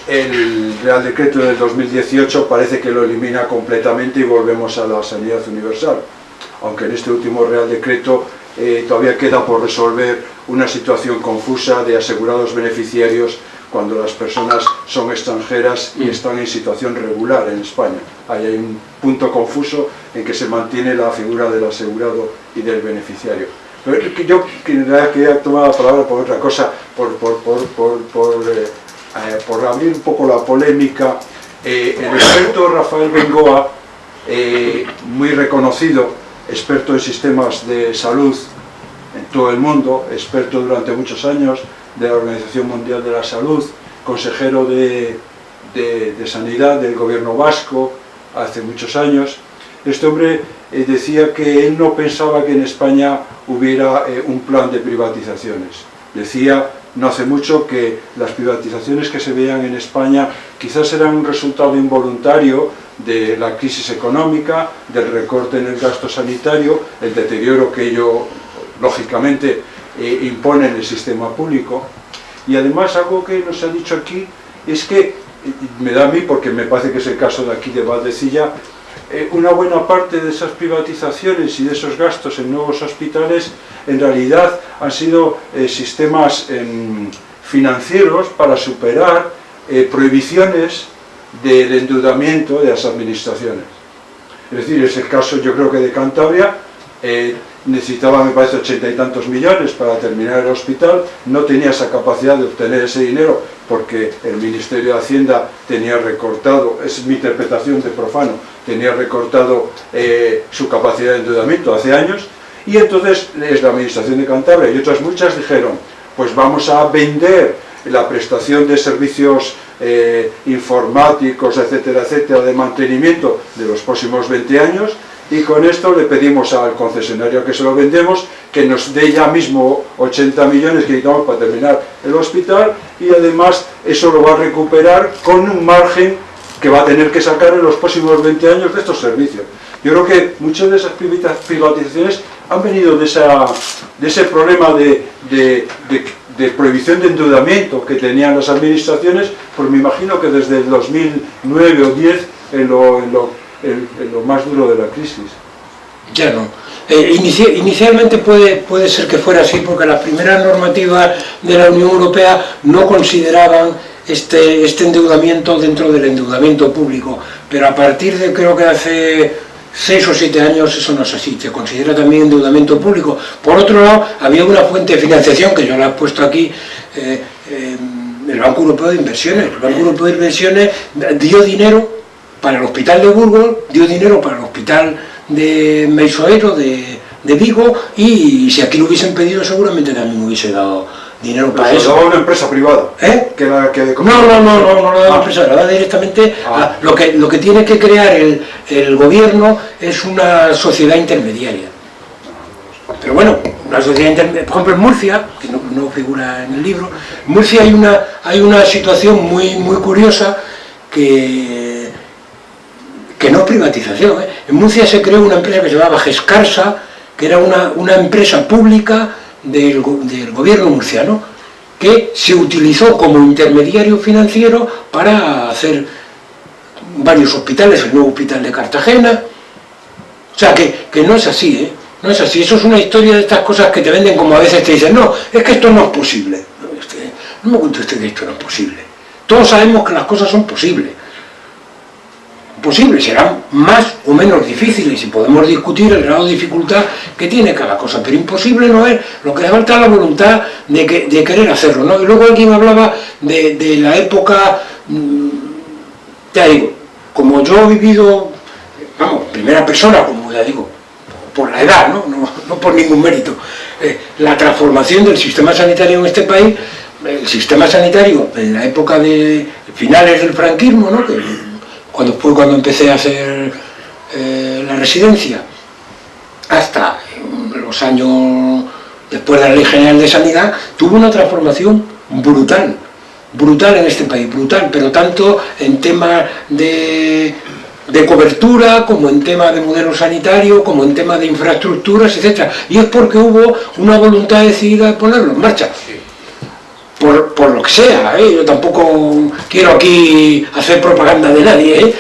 el Real Decreto del 2018 parece que lo elimina completamente y volvemos a la sanidad universal. Aunque en este último Real Decreto eh, todavía queda por resolver una situación confusa de asegurados beneficiarios cuando las personas son extranjeras y están en situación regular en España. Ahí hay un punto confuso en que se mantiene la figura del asegurado y del beneficiario. Pero yo quería tomar la palabra por otra cosa, por, por, por, por, eh, eh, por abrir un poco la polémica. Eh, el experto Rafael Bengoa, muy reconocido, experto en sistemas de salud en todo el mundo, experto durante muchos años de la Organización Mundial de la Salud, consejero de, de, Sanidad del gobierno vasco hace muchos años, este hombre eh, decía que él no pensaba que en España hubiera eh, un plan de privatizaciones. Decía no hace mucho que las privatizaciones que se veían en España quizás eran un resultado involuntario de la crisis económica, del recorte en el gasto sanitario, el deterioro que ello, lógicamente, eh, impone en el sistema público. Y además algo que nos ha dicho aquí es que, me da a mí, porque me parece que es el caso de aquí de Valdecilla, eh, una buena parte de esas privatizaciones y de esos gastos en nuevos hospitales en realidad han sido eh, sistemas em, financieros para superar eh, prohibiciones del endeudamiento de las administraciones. Es decir, es el caso yo creo que de Cantabria, necesitaba me parece ochenta y tantos millones para terminar el hospital, no tenía esa capacidad de obtener ese dinero porque el Ministerio de Hacienda tenía recortado, es mi interpretación de profano, tenía recortado eh, su capacidad de endeudamiento hace años, y entonces es la Administración de Cantabria y otras muchas dijeron, pues vamos a vender la prestación de servicios eh, informáticos, etcétera, etcétera, de mantenimiento de los próximos 20 años, y con esto le pedimos al concesionario que se lo vendemos que nos dé ya mismo 80 millones que necesitamos para terminar el hospital y además eso lo va a recuperar con un margen que va a tener que sacar en los próximos 20 años de estos servicios. Yo creo que muchas de esas privatizaciones han venido de, esa, de ese problema de, de, de, prohibición de endeudamiento que tenían las administraciones, pues me imagino que desde el 2009 o 10 en lo, en lo en, lo más duro de la crisis. Ya no. Eh, inicialmente puede, puede ser que fuera así porque las primeras normativas de la Unión Europea no consideraban este, este endeudamiento dentro del endeudamiento público, pero a partir de creo que hace seis o siete años eso no es así, se considera también endeudamiento público. Por otro lado, había una fuente de financiación que yo la he puesto aquí, eh, eh, el Banco Europeo de Inversiones. El Banco Europeo de Inversiones dio dinero para el hospital de Burgos, dio dinero para el hospital de Meisoero, de, de Vigo, y si aquí lo hubiesen pedido seguramente también hubiese dado dinero para eso. ¿Lo una empresa privada? ¿Eh? Que la, que no, no, no, no, no lo da la empresa, lo da directamente ah. a, lo, que, lo que tiene que crear el, el gobierno es una sociedad intermediaria. Pero bueno, una sociedad intermediaria, por ejemplo en Murcia, que no, no, figura en el libro, en Murcia hay una, hay una situación muy, muy curiosa que que no es privatización. ¿eh? En Murcia se creó una empresa que se llamaba Gescarsa, que era una, una empresa pública del, gobierno murciano, que se utilizó como intermediario financiero para hacer varios hospitales, el nuevo hospital de Cartagena. O sea, que, que no es así, ¿eh? No es así, eso es una historia de estas cosas que te venden como a veces te dicen, no, es que esto no es posible. No me cuente usted que esto no es posible. Todos sabemos que las cosas son posibles posibles, serán más o menos difíciles y podemos discutir el grado de dificultad que tiene cada cosa, pero imposible no es, lo que falta es la voluntad de, que, de querer hacerlo, ¿no? Y luego alguien hablaba de, la época, mm, ya digo, como yo he vivido, vamos, primera persona, como ya digo, por la edad, no, no, por ningún mérito, eh, la transformación del sistema sanitario en este país, el sistema sanitario en la época de finales del franquismo, ¿no? Cuando fue cuando empecé a hacer eh, la residencia, hasta los años después de la Ley General de Sanidad, tuvo una transformación brutal, brutal en este país, brutal, pero tanto en temas de, de cobertura, como en temas de modelo sanitario, como en temas de infraestructuras, etc. Y es porque hubo una voluntad decidida de ponerlo en marcha lo que sea, ¿eh? yo tampoco quiero aquí hacer propaganda de nadie, ¿eh?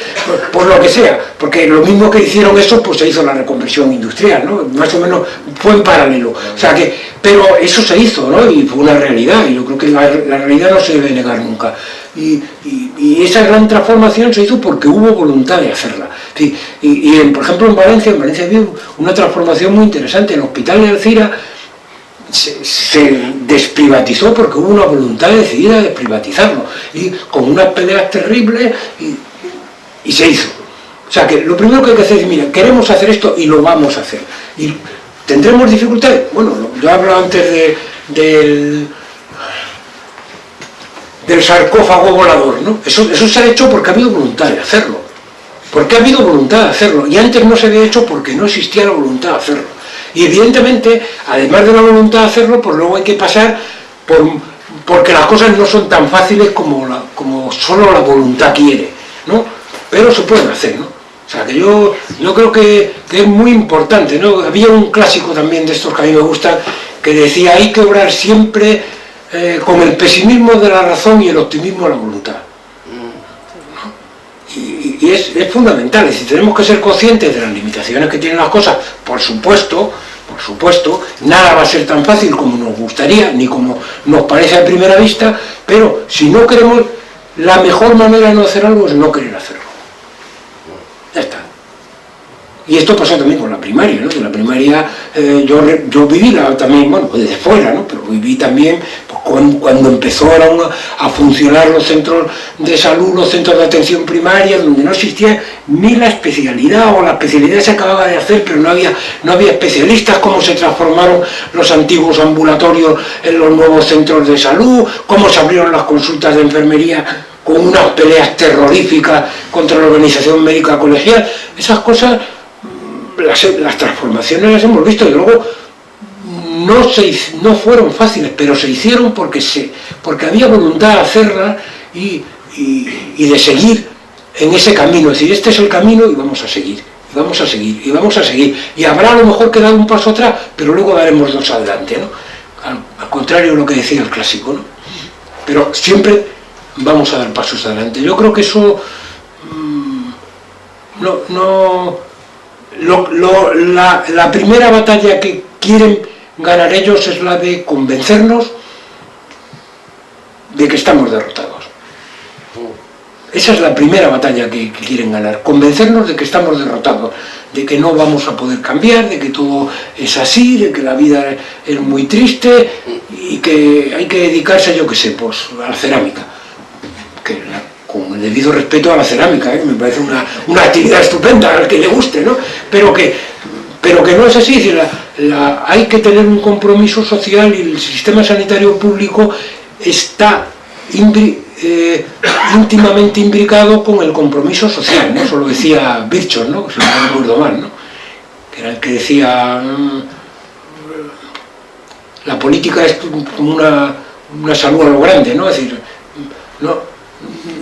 por, lo que sea, porque lo mismo que hicieron eso, pues se hizo la reconversión industrial, ¿no? más o menos fue en paralelo, o sea que, pero eso se hizo, ¿no? y fue una realidad, y yo creo que la, la realidad no se debe negar nunca, y, y, y, esa gran transformación se hizo porque hubo voluntad de hacerla, y, y por ejemplo en Valencia, en Valencia había una transformación muy interesante, el hospital de Alcira, se, desprivatizó porque hubo una voluntad decidida de privatizarlo y con unas peleas terribles y, y se hizo. O sea que lo primero que hay que hacer es, mira, queremos hacer esto y lo vamos a hacer. Y tendremos dificultades. Bueno, yo hablo antes de, del, del sarcófago volador, ¿no? Eso, eso se ha hecho porque ha habido voluntad de hacerlo. Porque ha habido voluntad de hacerlo. Y antes no se había hecho porque no existía la voluntad de hacerlo. Y evidentemente, además de la voluntad de hacerlo, pues luego hay que pasar por, porque las cosas no son tan fáciles como, como solo la voluntad quiere, ¿no? Pero se pueden hacer, ¿no? O sea, que yo, yo creo que, que, es muy importante, ¿no? Había un clásico también de estos que a mí me gustan, que decía, hay que obrar siempre eh, con el pesimismo de la razón y el optimismo de la voluntad. Y, es, es, fundamental, es decir, tenemos que ser conscientes de las limitaciones que tienen las cosas, por supuesto, por supuesto, nada va a ser tan fácil como nos gustaría, ni como nos parece a primera vista, pero si no queremos, la mejor manera de no hacer algo es no querer hacerlo. Ya está. Y esto pasó también con la primaria, ¿no? Que la primaria, eh, yo, yo viví la, también, bueno, desde fuera, ¿no? Pero viví también pues, cuando, empezaron a, funcionar los centros de salud, los centros de atención primaria, donde no existía ni la especialidad, o la especialidad se acababa de hacer, pero no había, no había especialistas, cómo se transformaron los antiguos ambulatorios en los nuevos centros de salud, cómo se abrieron las consultas de enfermería con unas peleas terroríficas contra la organización médica colegial, esas cosas las, las, transformaciones las hemos visto y luego no, se, no fueron fáciles, pero se hicieron porque, se, porque había voluntad de hacerlas y, y, de seguir en ese camino, es decir, este es el camino y vamos a seguir, y vamos a seguir, y vamos a seguir, y habrá a lo mejor que dar un paso atrás, pero luego daremos dos adelante, ¿no? al, contrario de lo que decía el clásico, ¿no? pero siempre vamos a dar pasos adelante. Yo creo que eso mmm, no, no lo, lo, la, primera batalla que quieren ganar ellos es la de convencernos de que estamos derrotados. Esa es la primera batalla que, quieren ganar, convencernos de que estamos derrotados, de que no vamos a poder cambiar, de que todo es así, de que la vida es muy triste y que hay que dedicarse, yo que sé, pues a la cerámica. Que con el debido respeto a la cerámica, ¿eh? me parece una, una, actividad estupenda al que le guste, ¿no? pero, que, pero que no es así, la, hay que tener un compromiso social y el sistema sanitario público está eh, íntimamente imbricado con el compromiso social, ¿no? eso lo decía Birchon, ¿no? si no me acuerdo mal, ¿no? que era el que decía mmm, la política es como una, una salud a lo grande, ¿no? es decir, no,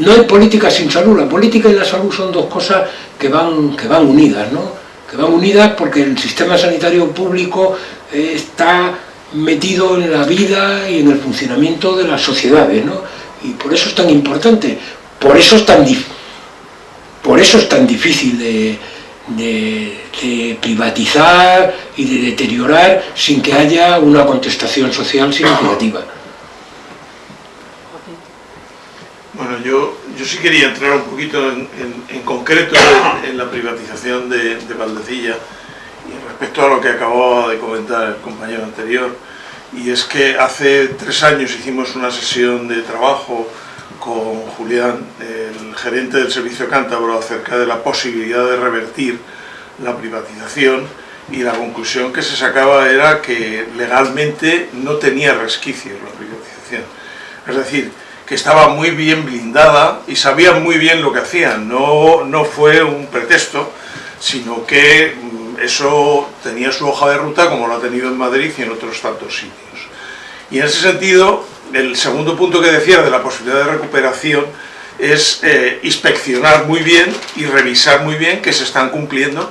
no hay política sin salud, la política y la salud son dos cosas que van, que van unidas, ¿no? Que van unidas porque el sistema sanitario público eh, está metido en la vida y en el funcionamiento de las sociedades, ¿no? y por eso es tan importante, por eso es tan, por eso es tan difícil de, de, de privatizar y de deteriorar sin que haya una contestación social significativa. Bueno, yo, yo sí quería entrar un poquito en, en, en concreto en, en, la privatización de, de Valdecilla y respecto a lo que acababa de comentar el compañero anterior, y es que hace tres años hicimos una sesión de trabajo con Julián, el gerente del Servicio Cántabro, acerca de la posibilidad de revertir la privatización y la conclusión que se sacaba era que legalmente no tenía resquicios la privatización. Es decir, que estaba muy bien blindada y sabían muy bien lo que hacían, no, no fue un pretexto, sino que mm, eso tenía su hoja de ruta como lo ha tenido en Madrid y en otros tantos sitios. Y en ese sentido, el segundo punto que decía de la posibilidad de recuperación es eh, inspeccionar muy bien y revisar muy bien que se están cumpliendo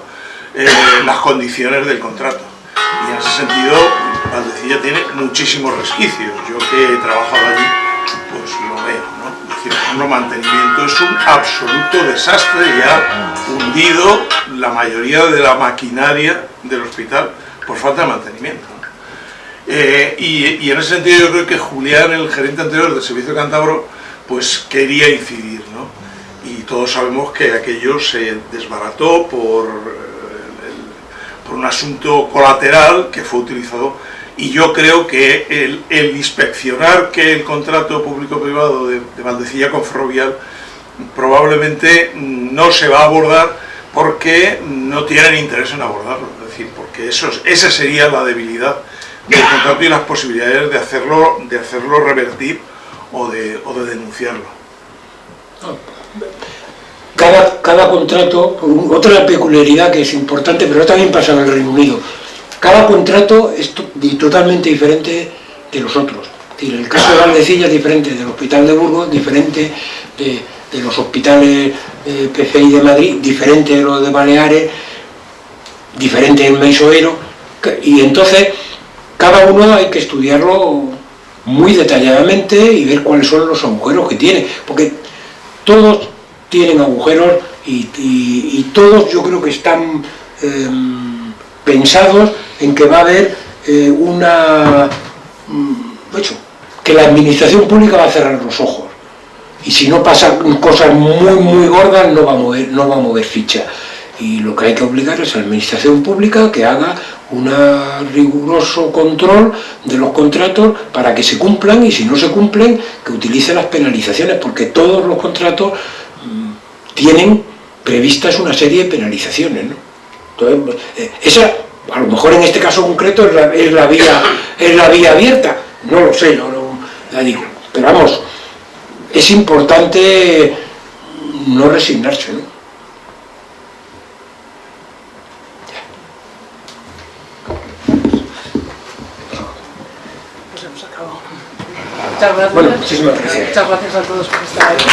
eh, las condiciones del contrato. Y en ese sentido, Valdecilla tiene muchísimos resquicios. Yo que he trabajado allí, mantenimiento es un absoluto desastre y ha hundido la mayoría de la maquinaria del hospital por falta de mantenimiento. Eh, y, en ese sentido yo creo que Julián, el gerente anterior del Servicio Cantabro, pues quería incidir, ¿no? Y todos sabemos que aquello se desbarató por, eh, por un asunto colateral que fue utilizado y yo creo que el, inspeccionar que el contrato público-privado de, de Valdecilla con Ferrovial probablemente no se va a abordar porque no tienen interés en abordarlo, es decir, porque eso, es- esa sería la debilidad del contrato y las posibilidades de hacerlo, de hacerlo revertir o de, o de denunciarlo. cada, cada contrato, otra peculiaridad que es importante, pero también pasa en el Reino Unido, cada contrato es totalmente diferente de los otros. El caso de Valdecilla es diferente del Hospital de Burgos, diferente de, los hospitales eh, PCI de Madrid, diferente de los de Baleares, diferente del Meisoero, y entonces cada uno hay que estudiarlo muy detalladamente y ver cuáles son los agujeros que tiene, porque todos tienen agujeros y todos yo creo que están em, pensados en que va a haber eh, una... mm, hecho, que la administración pública va a cerrar los ojos y si no pasan cosas muy muy gordas no va a mover, no va a mover ficha. Y lo que hay que obligar es a la administración pública que haga un riguroso control de los contratos para que se cumplan y si no se cumplen que utilice las penalizaciones porque todos los contratos mm, tienen previstas una serie de penalizaciones. ¿no? Entonces, eh, esa, a lo mejor en este caso concreto es la, es la vía, es la vía abierta, no lo sé, no, no la digo. Pero vamos, es importante no resignarse. ¿no? Pues hemos acabado. Muchas gracias. Bueno, muchísimas gracias. Muchas gracias a todos por estar aquí.